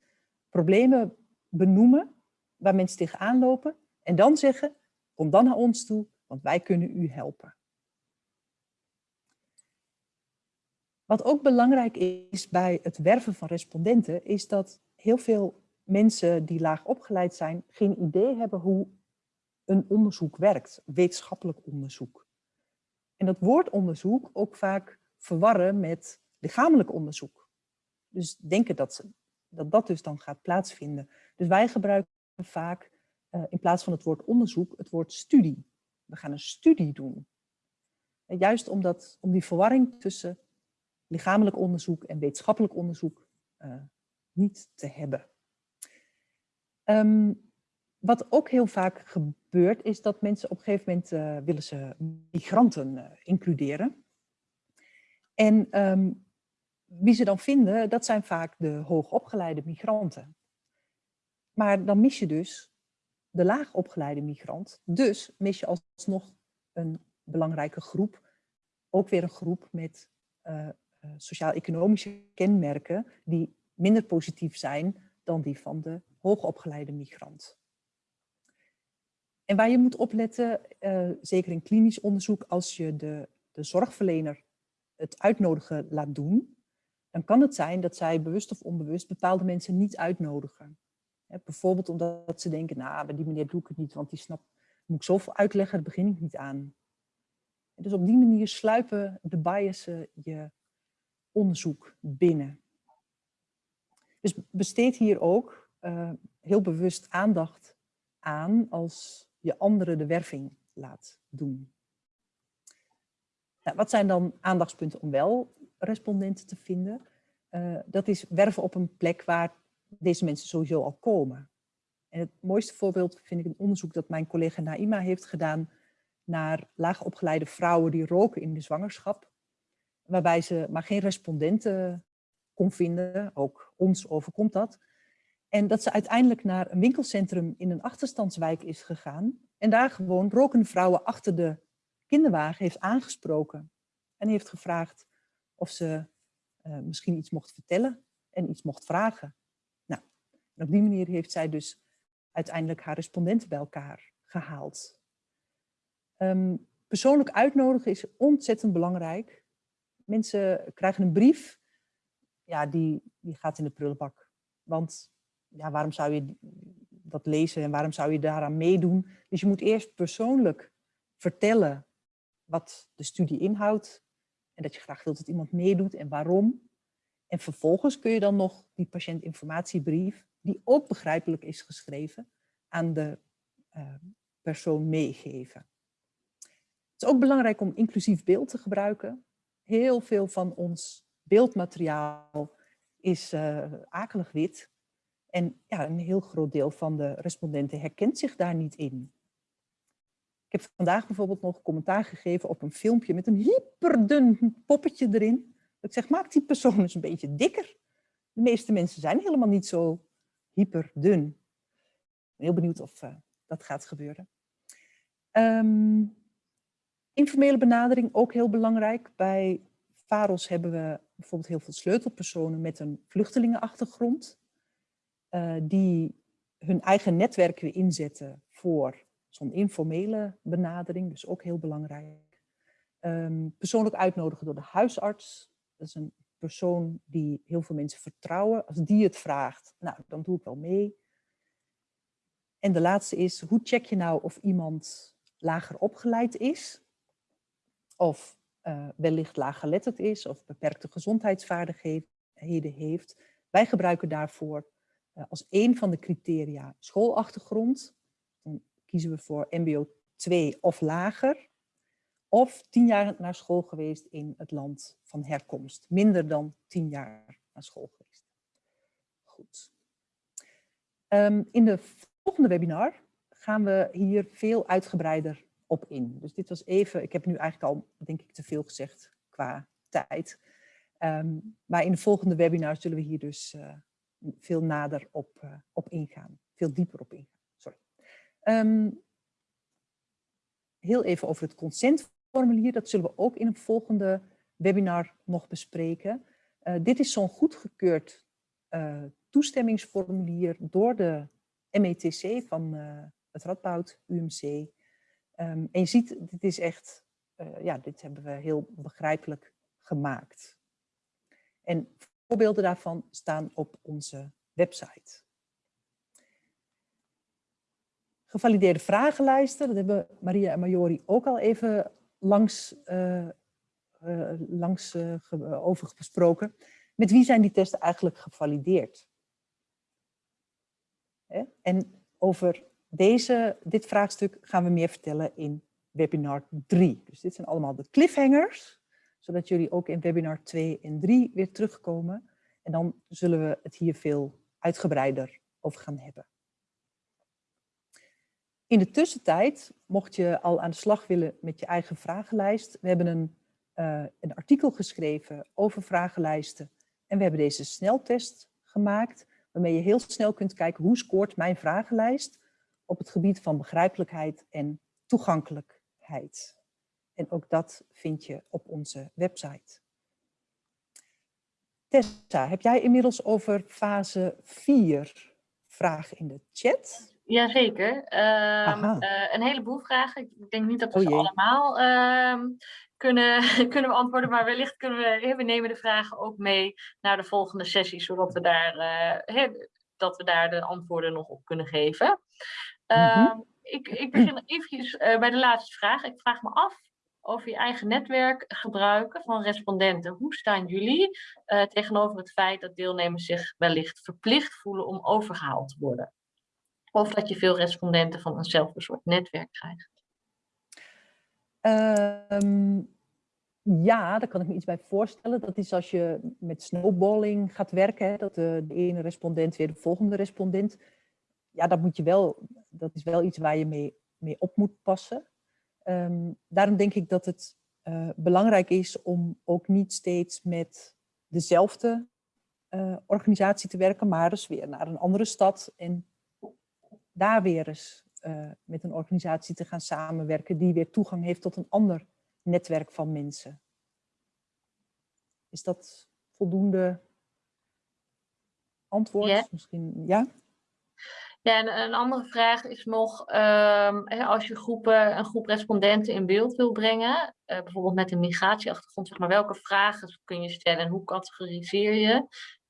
problemen benoemen waar mensen tegenaan lopen en dan zeggen, kom dan naar ons toe, want wij kunnen u helpen. Wat ook belangrijk is bij het werven van respondenten, is dat heel veel mensen die laag opgeleid zijn, geen idee hebben hoe een onderzoek werkt, wetenschappelijk onderzoek. En dat woord onderzoek ook vaak verwarren met lichamelijk onderzoek. Dus denken dat, dat dus dan gaat plaatsvinden. Dus wij gebruiken vaak uh, in plaats van het woord onderzoek het woord studie. We gaan een studie doen. En juist omdat, om die verwarring tussen lichamelijk onderzoek en wetenschappelijk onderzoek uh, niet te hebben. Um, wat ook heel vaak gebeurt is dat mensen op een gegeven moment uh, willen ze migranten includeren. En um, wie ze dan vinden, dat zijn vaak de hoogopgeleide migranten. Maar dan mis je dus de laagopgeleide migrant. Dus mis je alsnog een belangrijke groep. Ook weer een groep met uh, sociaal-economische kenmerken die minder positief zijn dan die van de hoogopgeleide migrant. En waar je moet opletten, uh, zeker in klinisch onderzoek, als je de, de zorgverlener het uitnodigen laat doen, dan kan het zijn dat zij bewust of onbewust bepaalde mensen niet uitnodigen. bijvoorbeeld omdat ze denken, nou, die meneer doe ik het niet, want die snapt, moet ik zoveel uitleggen, daar begin ik niet aan. dus op die manier sluipen de biasen je onderzoek binnen. Dus besteed hier ook uh, heel bewust aandacht aan als je anderen de werving laat doen. Nou, wat zijn dan aandachtspunten om wel respondenten te vinden. Uh, dat is werven op een plek waar deze mensen sowieso al komen. En het mooiste voorbeeld vind ik een onderzoek dat mijn collega Naima heeft gedaan naar laagopgeleide vrouwen die roken in de zwangerschap. Waarbij ze maar geen respondenten kon vinden, ook ons overkomt dat. En dat ze uiteindelijk naar een winkelcentrum in een achterstandswijk is gegaan. En daar gewoon rokende vrouwen achter de kinderwagen heeft aangesproken. En heeft gevraagd of ze uh, misschien iets mocht vertellen en iets mocht vragen. Nou, op die manier heeft zij dus uiteindelijk haar respondenten bij elkaar gehaald. Um, persoonlijk uitnodigen is ontzettend belangrijk. Mensen krijgen een brief, ja, die, die gaat in de prullenbak. Want ja, waarom zou je dat lezen en waarom zou je daaraan meedoen? Dus je moet eerst persoonlijk vertellen wat de studie inhoudt en dat je graag wilt dat iemand meedoet en waarom. En vervolgens kun je dan nog die patiëntinformatiebrief, die ook begrijpelijk is geschreven, aan de uh, persoon meegeven. Het is ook belangrijk om inclusief beeld te gebruiken. Heel veel van ons beeldmateriaal is uh, akelig wit. En ja, een heel groot deel van de respondenten herkent zich daar niet in. Ik heb vandaag bijvoorbeeld nog commentaar gegeven op een filmpje met een hyperdun poppetje erin. Ik zeg, maak die persoon eens een beetje dikker. De meeste mensen zijn helemaal niet zo hyperdun. Ik ben heel benieuwd of uh, dat gaat gebeuren. Um, informele benadering, ook heel belangrijk. Bij VAROS hebben we bijvoorbeeld heel veel sleutelpersonen met een vluchtelingenachtergrond. Uh, die hun eigen netwerk weer inzetten voor zo'n informele benadering, dus ook heel belangrijk. Um, persoonlijk uitnodigen door de huisarts. Dat is een persoon die heel veel mensen vertrouwen. Als die het vraagt, nou, dan doe ik wel mee. En de laatste is, hoe check je nou of iemand lager opgeleid is? Of uh, wellicht laaggeletterd is of beperkte gezondheidsvaardigheden heeft. Wij gebruiken daarvoor uh, als een van de criteria schoolachtergrond. Dan kiezen we voor mbo 2 of lager. Of tien jaar naar school geweest in het land van herkomst. Minder dan tien jaar naar school geweest. Goed. Um, in de volgende webinar gaan we hier veel uitgebreider op in. Dus dit was even, ik heb nu eigenlijk al denk ik te veel gezegd qua tijd. Um, maar in de volgende webinar zullen we hier dus uh, veel nader op, uh, op ingaan. Veel dieper op ingaan. Sorry. Um, heel even over het consentformulier. Dat zullen we ook in een volgende webinar nog bespreken. Uh, dit is zo'n goedgekeurd toestemmingsformulier door de METC van het Radboud UMC. Um, en je ziet, dit is echt, uh, ja, dit hebben we heel begrijpelijk gemaakt. En voorbeelden daarvan staan op onze website. Gevalideerde vragenlijsten, dat hebben Maria en Majori ook al even langs, uh, langs over besproken. Met wie zijn die testen eigenlijk gevalideerd? En over deze, dit vraagstuk gaan we meer vertellen in webinar 3. Dus dit zijn allemaal de cliffhangers, zodat jullie ook in webinar 2 en 3 weer terugkomen. En dan zullen we het hier veel uitgebreider over gaan hebben. In de tussentijd, mocht je al aan de slag willen met je eigen vragenlijst, we hebben een, uh, een artikel geschreven over vragenlijsten en we hebben deze sneltest gemaakt, waarmee je heel snel kunt kijken hoe scoort mijn vragenlijst op het gebied van begrijpelijkheid en toegankelijkheid. En ook dat vind je op onze website. Tessa, heb jij inmiddels over fase 4 vragen in de chat? Jazeker. Um, uh, een heleboel vragen. Ik denk niet dat we oh, ze allemaal uh, kunnen, kunnen beantwoorden, maar wellicht kunnen we, we nemen de vragen ook mee naar de volgende sessie, zodat we daar, uh, dat we daar de antwoorden nog op kunnen geven. Uh, ik, ik begin eventjes uh, bij de laatste vraag. Ik vraag me af over je eigen netwerk gebruiken van respondenten. Hoe staan jullie uh, tegenover het feit dat deelnemers zich wellicht verplicht voelen om overgehaald te worden? Of dat je veel respondenten van eenzelfde soort netwerk krijgt? Um, ja, daar kan ik me iets bij voorstellen. Dat is als je met snowballing gaat werken, hè, dat de, de ene respondent weer de volgende respondent ja, dat, moet je wel, dat is wel iets waar je mee, mee op moet passen. Ehm, daarom denk ik dat het eh, belangrijk is om ook niet steeds met dezelfde uh, organisatie te werken, maar eens weer naar een andere stad en daar weer eens uh, met een organisatie te gaan samenwerken die weer toegang heeft tot een ander netwerk van mensen. Is dat voldoende antwoord? Ja. Misschien, ja? Ja, en een andere vraag is nog, um, als je groepen, een groep respondenten in beeld wil brengen, uh, bijvoorbeeld met een migratieachtergrond, zeg maar, welke vragen kun je stellen en hoe categoriseer je?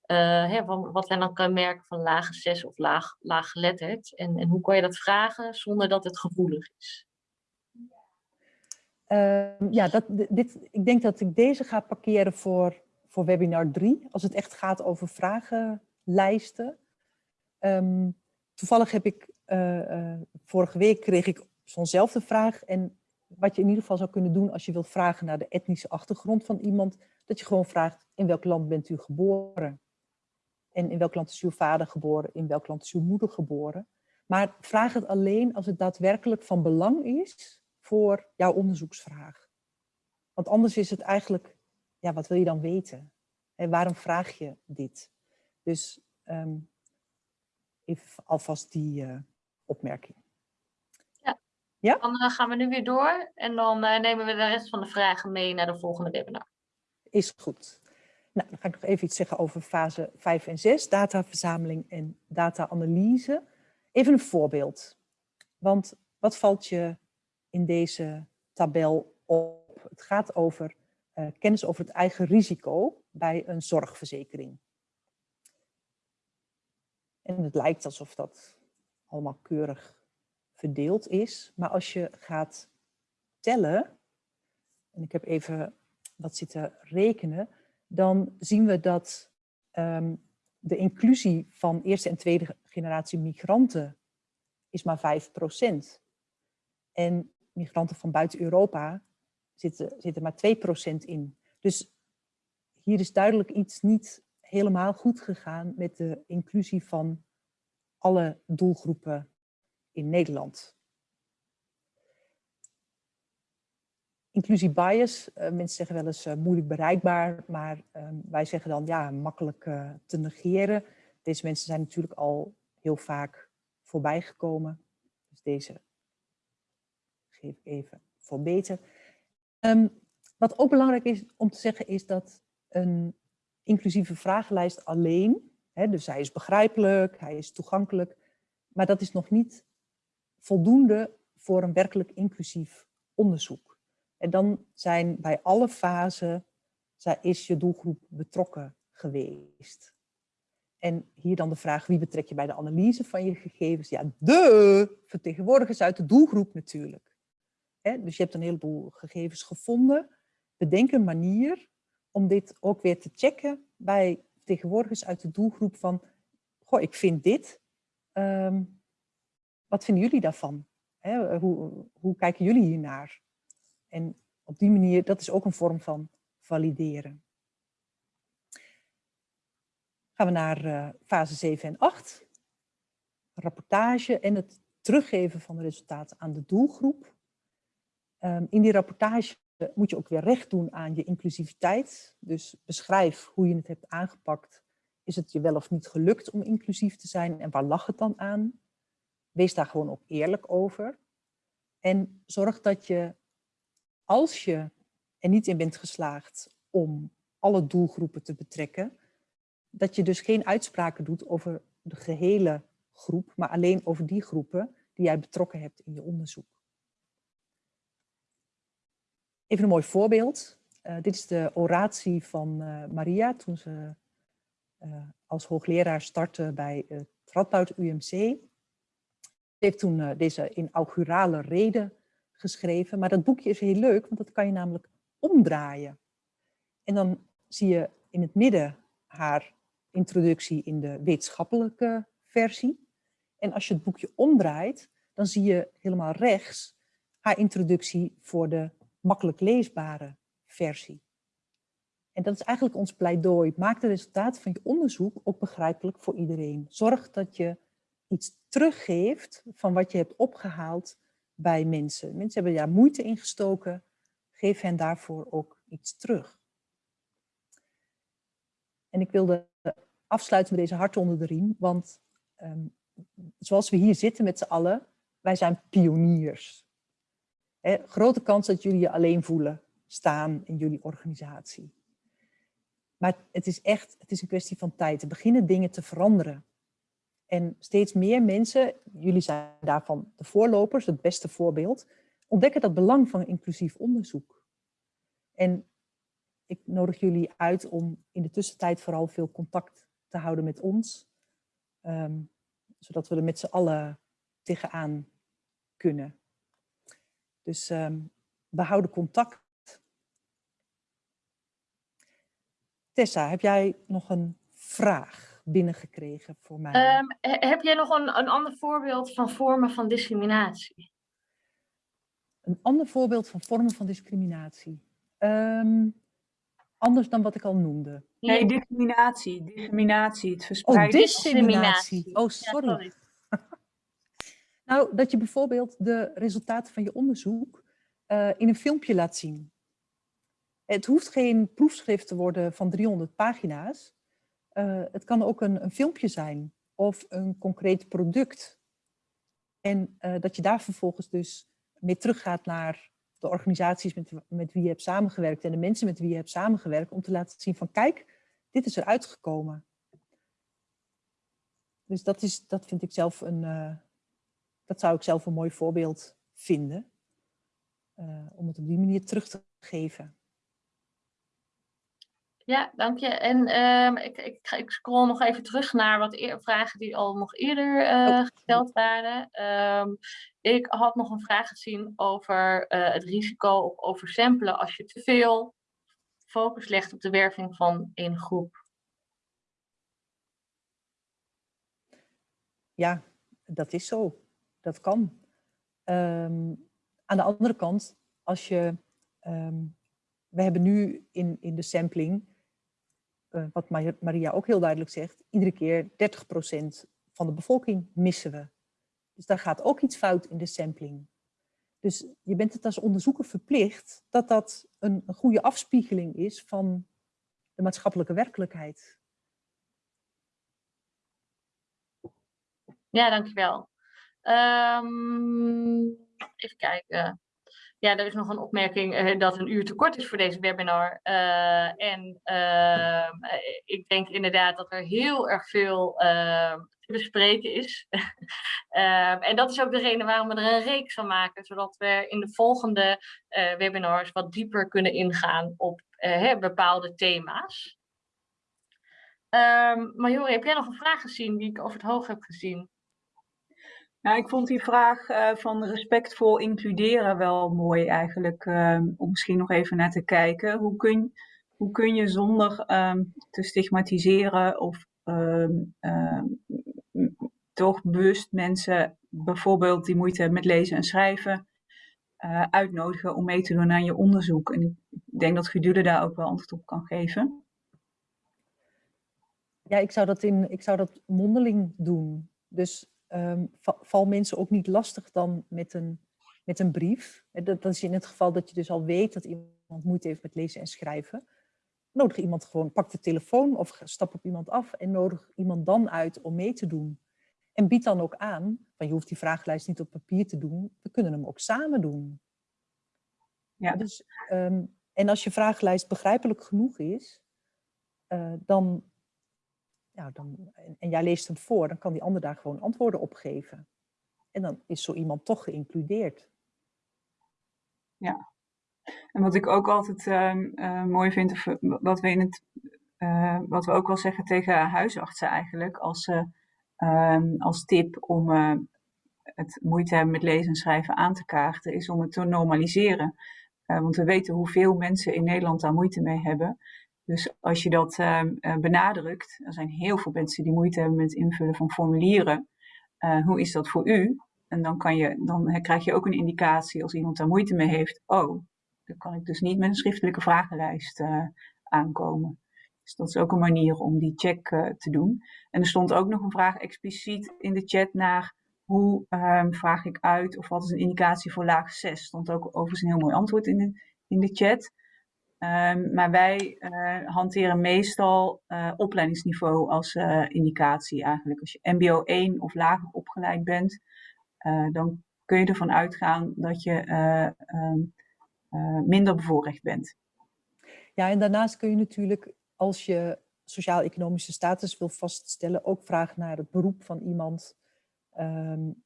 Uh, hè, wat zijn dan kenmerken van lage 6 of laag, laaggeletterd? En, en hoe kan je dat vragen zonder dat het gevoelig is? Uh, ja, dat, dit, ik denk dat ik deze ga parkeren voor, voor webinar 3, als het echt gaat over vragenlijsten. Um, toevallig heb ik, uh, uh, vorige week kreeg ik zo'nzelfde vraag. En wat je in ieder geval zou kunnen doen als je wilt vragen naar de etnische achtergrond van iemand, dat je gewoon vraagt, in welk land bent u geboren? En in welk land is uw vader geboren? In welk land is uw moeder geboren? Maar vraag het alleen als het daadwerkelijk van belang is voor jouw onderzoeksvraag. Want anders is het eigenlijk, ja, wat wil je dan weten? En waarom vraag je dit? Dus um, even alvast die uh, opmerking. Ja, ja? dan uh, gaan we nu weer door en dan uh, nemen we de rest van de vragen mee naar de volgende webinar. Is goed. Nou, dan ga ik nog even iets zeggen over fase 5 en 6, dataverzameling en data-analyse. Even een voorbeeld. Want wat valt je in deze tabel op? Het gaat over kennis over het eigen risico bij een zorgverzekering. En het lijkt alsof dat allemaal keurig verdeeld is. Maar als je gaat tellen, en ik heb even wat zitten rekenen, dan zien we dat um, de inclusie van eerste en tweede generatie migranten is maar 5%. En migranten van buiten Europa zitten, zitten maar 2% in. Dus hier is duidelijk iets niet helemaal goed gegaan met de inclusie van alle doelgroepen in Nederland. Inclusie bias, uh, mensen zeggen wel eens uh, moeilijk bereikbaar, maar uh, wij zeggen dan ja, makkelijk eh, te negeren. Deze mensen zijn natuurlijk al heel vaak voorbij gekomen. Dus deze geef ik even voor beter. Um, wat ook belangrijk is om te zeggen is dat een inclusieve vragenlijst alleen, hè, dus hij is begrijpelijk, hij is toegankelijk, maar dat is nog niet voldoende voor een werkelijk inclusief onderzoek. En dan zijn bij alle fasen is je doelgroep betrokken geweest. En hier dan de vraag, wie betrek je bij de analyse van je gegevens? Ja, de vertegenwoordigers uit de doelgroep natuurlijk. dus je hebt een heleboel gegevens gevonden. Bedenk een manier om dit ook weer te checken bij vertegenwoordigers uit de doelgroep van, goh, ik vind dit. Um, wat vinden jullie daarvan? Hoe, hoe kijken jullie hiernaar? En op die manier, dat is ook een vorm van valideren. Gaan we naar uh, fase 7 en 8. Rapportage en het teruggeven van de resultaten aan de doelgroep. Um, in die rapportage moet je ook weer recht doen aan je inclusiviteit. Dus beschrijf hoe je het hebt aangepakt. Is het je wel of niet gelukt om inclusief te zijn en waar lag het dan aan? Wees daar gewoon ook eerlijk over. En zorg dat je, als je er niet in bent geslaagd om alle doelgroepen te betrekken, dat je dus geen uitspraken doet over de gehele groep, maar alleen over die groepen die jij betrokken hebt in je onderzoek. Even een mooi voorbeeld. Uh, dit is de oratie van uh, Maria toen ze uh, als hoogleraar startte bij het Radboud UMC. Ze heeft toen deze inaugurale reden geschreven. Maar dat boekje is heel leuk, want dat kan je namelijk omdraaien. En dan zie je in het midden haar introductie in de wetenschappelijke versie. En als je het boekje omdraait, dan zie je helemaal rechts haar introductie voor de makkelijk leesbare versie. En dat is eigenlijk ons pleidooi. Maak de resultaten van je onderzoek ook begrijpelijk voor iedereen. Zorg dat je iets teruggeeft van wat je hebt opgehaald bij mensen. Mensen hebben daar moeite in gestoken. Geef hen daarvoor ook iets terug. En ik wilde afsluiten met deze hart onder de riem, want ehm, zoals we hier zitten met z'n allen, wij zijn pioniers. Grote kans dat jullie je alleen voelen staan in jullie organisatie. Maar het is echt, het is een kwestie van tijd. Er beginnen dingen te veranderen. En steeds meer mensen, jullie zijn daarvan de voorlopers, het beste voorbeeld, ontdekken dat belang van inclusief onderzoek. En ik nodig jullie uit om in de tussentijd vooral veel contact te houden met ons. Ehm, zodat we er met z'n allen tegenaan kunnen. Dus um, we houden contact. Tessa, heb jij nog een vraag binnengekregen voor mij? Um, heb jij nog een, een ander voorbeeld van vormen van discriminatie? Een ander voorbeeld van vormen van discriminatie? Um, anders dan wat ik al noemde. Nee, discriminatie. Discriminatie, het verspreiden. Oh, discriminatie. Oh, sorry. Nou, dat je bijvoorbeeld de resultaten van je onderzoek uh, in een filmpje laat zien. Het hoeft geen proefschrift te worden van 300 pagina's. Uh, het kan ook een, een, filmpje zijn of een concreet product. En uh, dat je daar vervolgens dus mee teruggaat naar de organisaties met, met wie je hebt samengewerkt en de mensen met wie je hebt samengewerkt, om te laten zien van kijk, dit is eruit gekomen. Dus dat, is, dat vind ik zelf een, dat zou ik zelf een mooi voorbeeld vinden. Uh, om het op die manier terug te geven. Ja, dank je. En um, ik, ik, ik, scroll nog even terug naar wat vragen die al nog eerder uh, gesteld waren. Um, ik had nog een vraag gezien over uh, het risico op oversamplen als je te veel focus legt op de werving van één groep. Ja, dat is zo. Dat kan. Um, aan de andere kant, als je... we hebben nu in, in de sampling uh, wat Maria ook heel duidelijk zegt, iedere keer 30% van de bevolking missen we. Dus daar gaat ook iets fout in de sampling. Dus je bent het als onderzoeker verplicht dat dat een, een goede afspiegeling is van de maatschappelijke werkelijkheid. Ja, dankjewel. Um, even kijken. Ja, er is nog een opmerking uh, dat een uur te kort is voor deze webinar. Uh, en uh, ik denk inderdaad dat er heel erg veel ehm, te bespreken is. Ehm, en dat is ook de reden waarom we er een reeks van maken, zodat we in de volgende eh, webinars wat dieper kunnen ingaan op bepaalde thema's. Um, Majore, heb jij nog een vraag gezien die ik over het hoog heb gezien? Nou, ik vond die vraag uh, van respectvol includeren wel mooi eigenlijk, uh, om misschien nog even naar te kijken. Hoe kun, hoe kun je zonder um, te stigmatiseren of um, toch bewust mensen, bijvoorbeeld die moeite hebben met lezen en schrijven, uh, uitnodigen om mee te doen aan je onderzoek? En ik denk dat Gedule daar ook wel antwoord op kan geven. Ja, ik zou dat, in, ik zou dat mondeling doen. Dus um, val mensen ook niet lastig dan met een, met een brief. Dat, dat is in het geval dat je dus al weet dat iemand moeite heeft met lezen en schrijven. Nodig iemand gewoon, pak de telefoon of stap op iemand af en nodig iemand dan uit om mee te doen. En bied dan ook aan, van je hoeft die vragenlijst niet op papier te doen, we kunnen hem ook samen doen. Ja. Dus, um, en als je vragenlijst begrijpelijk genoeg is, uh, dan, ja, dan, en, jij leest hem voor, dan kan die ander daar gewoon antwoorden op geven. En dan is zo iemand toch geïncludeerd. Ja. En wat ik ook altijd uh, uh, mooi vind, of wat we, in het, uh, wat we ook wel zeggen tegen huisartsen eigenlijk, als, ehm, als tip om het moeite hebben met lezen en schrijven aan te kaarten, is om het te normaliseren. want we weten hoeveel mensen in Nederland daar moeite mee hebben. Dus als je dat uh, benadrukt, er zijn heel veel mensen die moeite hebben met het invullen van formulieren. Uh, hoe is dat voor u? En dan, kan je, dan krijg je ook een indicatie als iemand daar moeite mee heeft. Oh, dan kan ik dus niet met een schriftelijke vragenlijst uh, aankomen. Dus dat is ook een manier om die check te doen. En er stond ook nog een vraag expliciet in de chat naar hoe ehm, vraag ik uit of wat is een indicatie voor laag 6? Stond ook overigens een heel mooi antwoord in in de chat. Ehm, maar wij uh, hanteren meestal uh, opleidingsniveau als uh, indicatie eigenlijk. Als je MBO 1 of lager opgeleid bent, dan kun je ervan uitgaan dat je um, minder bevoorrecht bent. Ja, en daarnaast kun je natuurlijk, als je sociaal-economische status wil vaststellen, ook vragen naar het beroep van iemand. Um,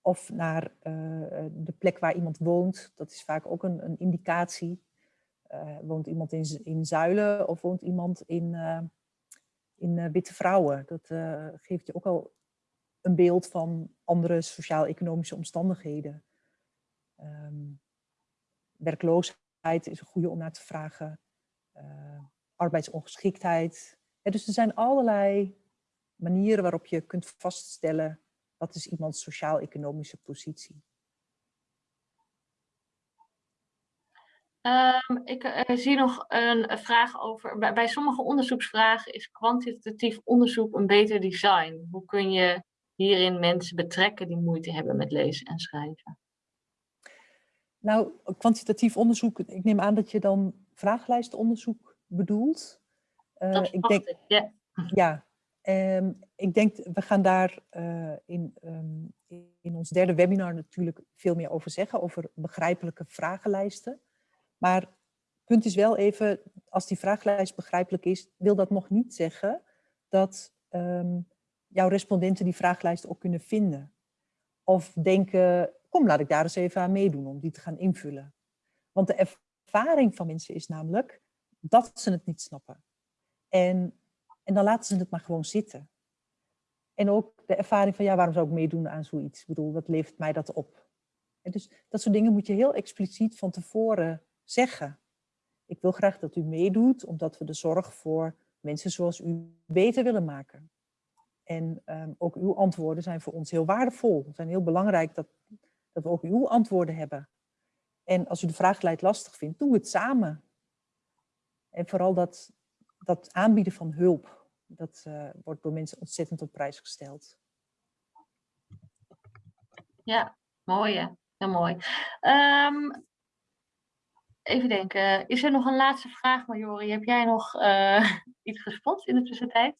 of naar de plek waar iemand woont. Dat is vaak ook een, een indicatie. Uh, woont iemand in, in Zuilen of woont iemand in, uh, in uh, Witte Vrouwen? Dat geeft je ook al een beeld van andere sociaal-economische omstandigheden. Um, werkloosheid is een goede om naar te vragen. arbeidsongeschiktheid. Dus er zijn allerlei manieren waarop je kunt vaststellen wat is iemands sociaal-economische positie. Um, ik uh, zie nog een, vraag over, bij, bij, sommige onderzoeksvragen is kwantitatief onderzoek een beter design. Hoe kun je hierin mensen betrekken die moeite hebben met lezen en schrijven? Nou, kwantitatief onderzoek, ik neem aan dat je dan vragenlijstonderzoek bedoelt. Uh, dat ik denk, ik, ja. Ja, um, ik denk, we gaan daar uh, in, um, in ons derde webinar natuurlijk veel meer over zeggen, over begrijpelijke vragenlijsten. Maar het punt is wel even, als die vragenlijst begrijpelijk is, wil dat nog niet zeggen dat um, jouw respondenten die vragenlijst ook kunnen vinden. Of denken, kom laat ik daar eens even aan meedoen om die te gaan invullen. Want de ervaring van mensen is namelijk dat ze het niet snappen. En, en dan laten ze het maar gewoon zitten. En ook de ervaring van, ja, waarom zou ik meedoen aan zoiets? Ik bedoel, wat levert mij dat op? Dus dat soort dingen moet je heel expliciet van tevoren zeggen. Ik wil graag dat u meedoet, omdat we de zorg voor mensen zoals u beter willen maken. En um, ook uw antwoorden zijn voor ons heel waardevol. Het zijn heel belangrijk dat, dat we ook uw antwoorden hebben. En als u de vraaglijst lastig vindt, doe het samen. En vooral dat, dat aanbieden van hulp, dat uh, wordt door mensen ontzettend op prijs gesteld. Ja, mooi Heel mooi. Um, Even denken, is er nog een laatste vraag, Majori? Heb jij nog uh, iets gespot in de tussentijd?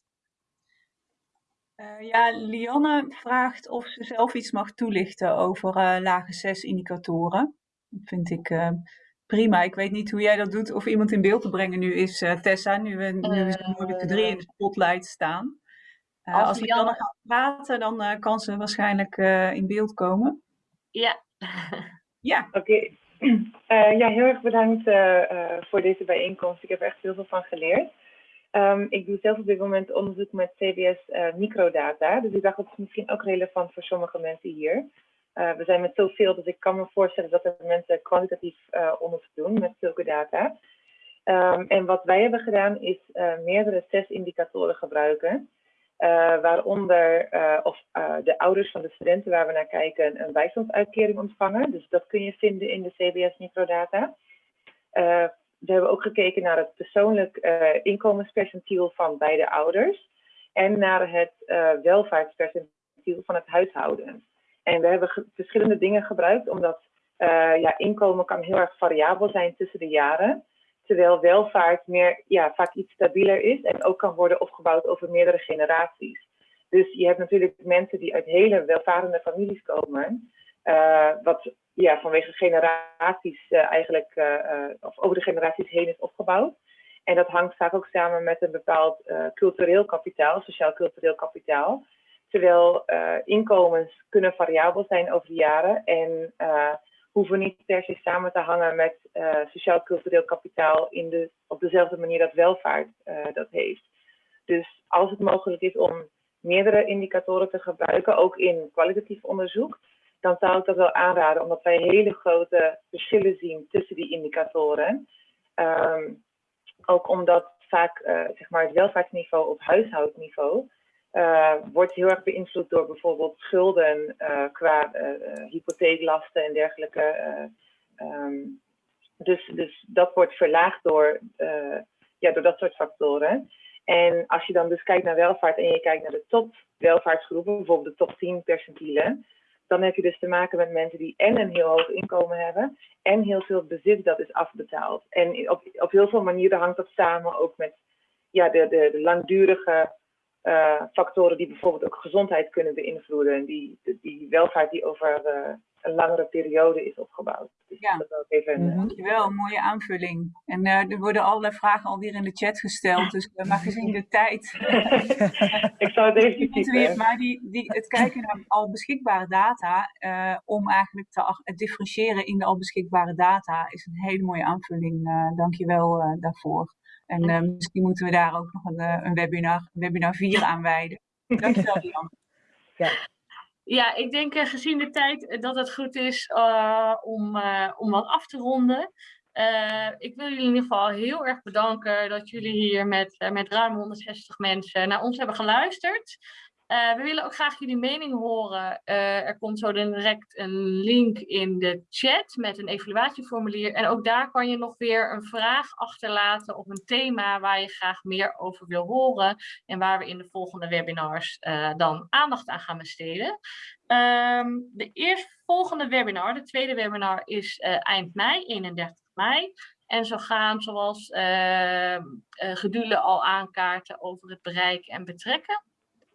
Uh, ja, Lianne vraagt of ze zelf iets mag toelichten over uh, lage 6 indicatoren. Dat vind ik prima. Ik weet niet hoe jij dat doet of iemand in beeld te brengen nu is, Tessa, nu we nu de drie in de spotlight staan. als, als Lianne gaat praten, dan kan ze waarschijnlijk in beeld komen. Ja. ja. Oké. Okay. Uh, ja, heel erg bedankt uh, uh, voor deze bijeenkomst. Ik heb er echt heel veel van geleerd. Um, ik doe zelf op dit moment onderzoek met CBS microdata. Dus ik dacht dat is misschien ook relevant voor sommige mensen hier. we zijn met zoveel, dus ik kan me voorstellen dat er mensen kwantitatief onderzoek doen met zulke data. Um, en wat wij hebben gedaan is meerdere indicatoren gebruiken. Uh, waaronder uh, of, uh, de ouders van de studenten waar we naar kijken een bijstandsuitkering ontvangen. Dus dat kun je vinden in de CBS microdata. we hebben ook gekeken naar het persoonlijk inkomenspercentiel van beide ouders. En naar het welvaartspercentiel van het huishouden. En we hebben verschillende dingen gebruikt, omdat ja, inkomen kan heel erg variabel zijn tussen de jaren terwijl welvaart meer, ja, vaak iets stabieler is en ook kan worden opgebouwd over meerdere generaties. Dus je hebt natuurlijk mensen die uit hele welvarende families komen, uh, wat ja, vanwege generaties uh, eigenlijk, uh, of over de generaties heen is opgebouwd. En dat hangt vaak ook samen met een bepaald cultureel kapitaal, sociaal-cultureel kapitaal. Terwijl inkomens kunnen variabel zijn over de jaren en hoeven niet per se samen te hangen met uh, sociaal-cultureel kapitaal in op dezelfde manier dat welvaart uh, dat heeft. Dus als het mogelijk is om meerdere indicatoren te gebruiken, ook in kwalitatief onderzoek, dan zou ik dat wel aanraden, omdat wij hele grote verschillen zien tussen die indicatoren. Um, ook omdat vaak uh, zeg maar het welvaartsniveau op huishoudniveau uh, wordt heel erg beïnvloed door bijvoorbeeld schulden uh, qua uh, hypotheeklasten en dergelijke. Um, dus, dus dat wordt verlaagd door, ja, door dat soort factoren. En als je dan dus kijkt naar welvaart en je kijkt naar de top welvaartsgroepen, bijvoorbeeld de top 10 percentielen, dan heb je dus te maken met mensen die en een heel hoog inkomen hebben en heel veel bezit dat is afbetaald. En op, op heel veel manieren hangt dat samen ook met ja, de, de, de langdurige uh, factoren die bijvoorbeeld ook gezondheid kunnen beïnvloeden. Die, die welvaart die over uh, een langere periode is opgebouwd. Dus ja, dat ook even mm -hmm. dankjewel. Een mooie aanvulling. En uh, er worden allerlei vragen alweer in de chat gesteld, dus maar gezien de tijd. Ik zal het even typen. Maar die, die, het kijken naar al beschikbare data, om eigenlijk te differentiëren in de al beschikbare data, is een hele mooie aanvulling. dankjewel daarvoor. En uh, misschien moeten we daar ook nog een, een webinar, webinar 4 aan wijden. Dankjewel, Jan. Ja. ja, ik denk uh, gezien de tijd dat het goed is uh, om, om wat af te ronden. ik wil jullie in ieder geval heel erg bedanken dat jullie hier met, met ruim 160 mensen naar ons hebben geluisterd. Uh, we willen ook graag jullie mening horen. Uh, er komt zo direct een link in de chat met een evaluatieformulier. En ook daar kan je nog weer een vraag achterlaten of een thema waar je graag meer over wil horen. En waar we in de volgende webinars uh, dan aandacht aan gaan besteden. Um, de eerstvolgende webinar, de tweede webinar, is eind mei, 31 mei. En zo gaan, zoals Gedule al aankaarten, over het bereiken en betrekken.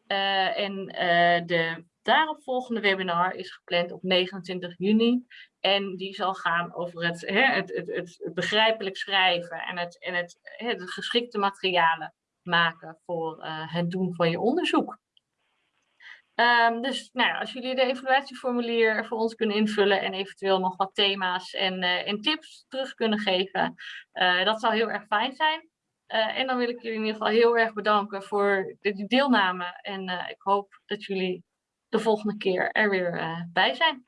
Uh, en uh, de daaropvolgende webinar is gepland op 29 juni. En die zal gaan over het, hè, het, het, het, begrijpelijk schrijven en het, en het, geschikte materialen maken voor uh, het doen van je onderzoek. Um, dus nou als jullie de evaluatieformulier voor ons kunnen invullen en eventueel nog wat thema's en, en tips terug kunnen geven, dat zou heel erg fijn zijn. Uh, en dan wil ik jullie in ieder geval heel erg bedanken voor de deelname. En uh, ik hoop dat jullie de volgende keer er weer uh, bij zijn.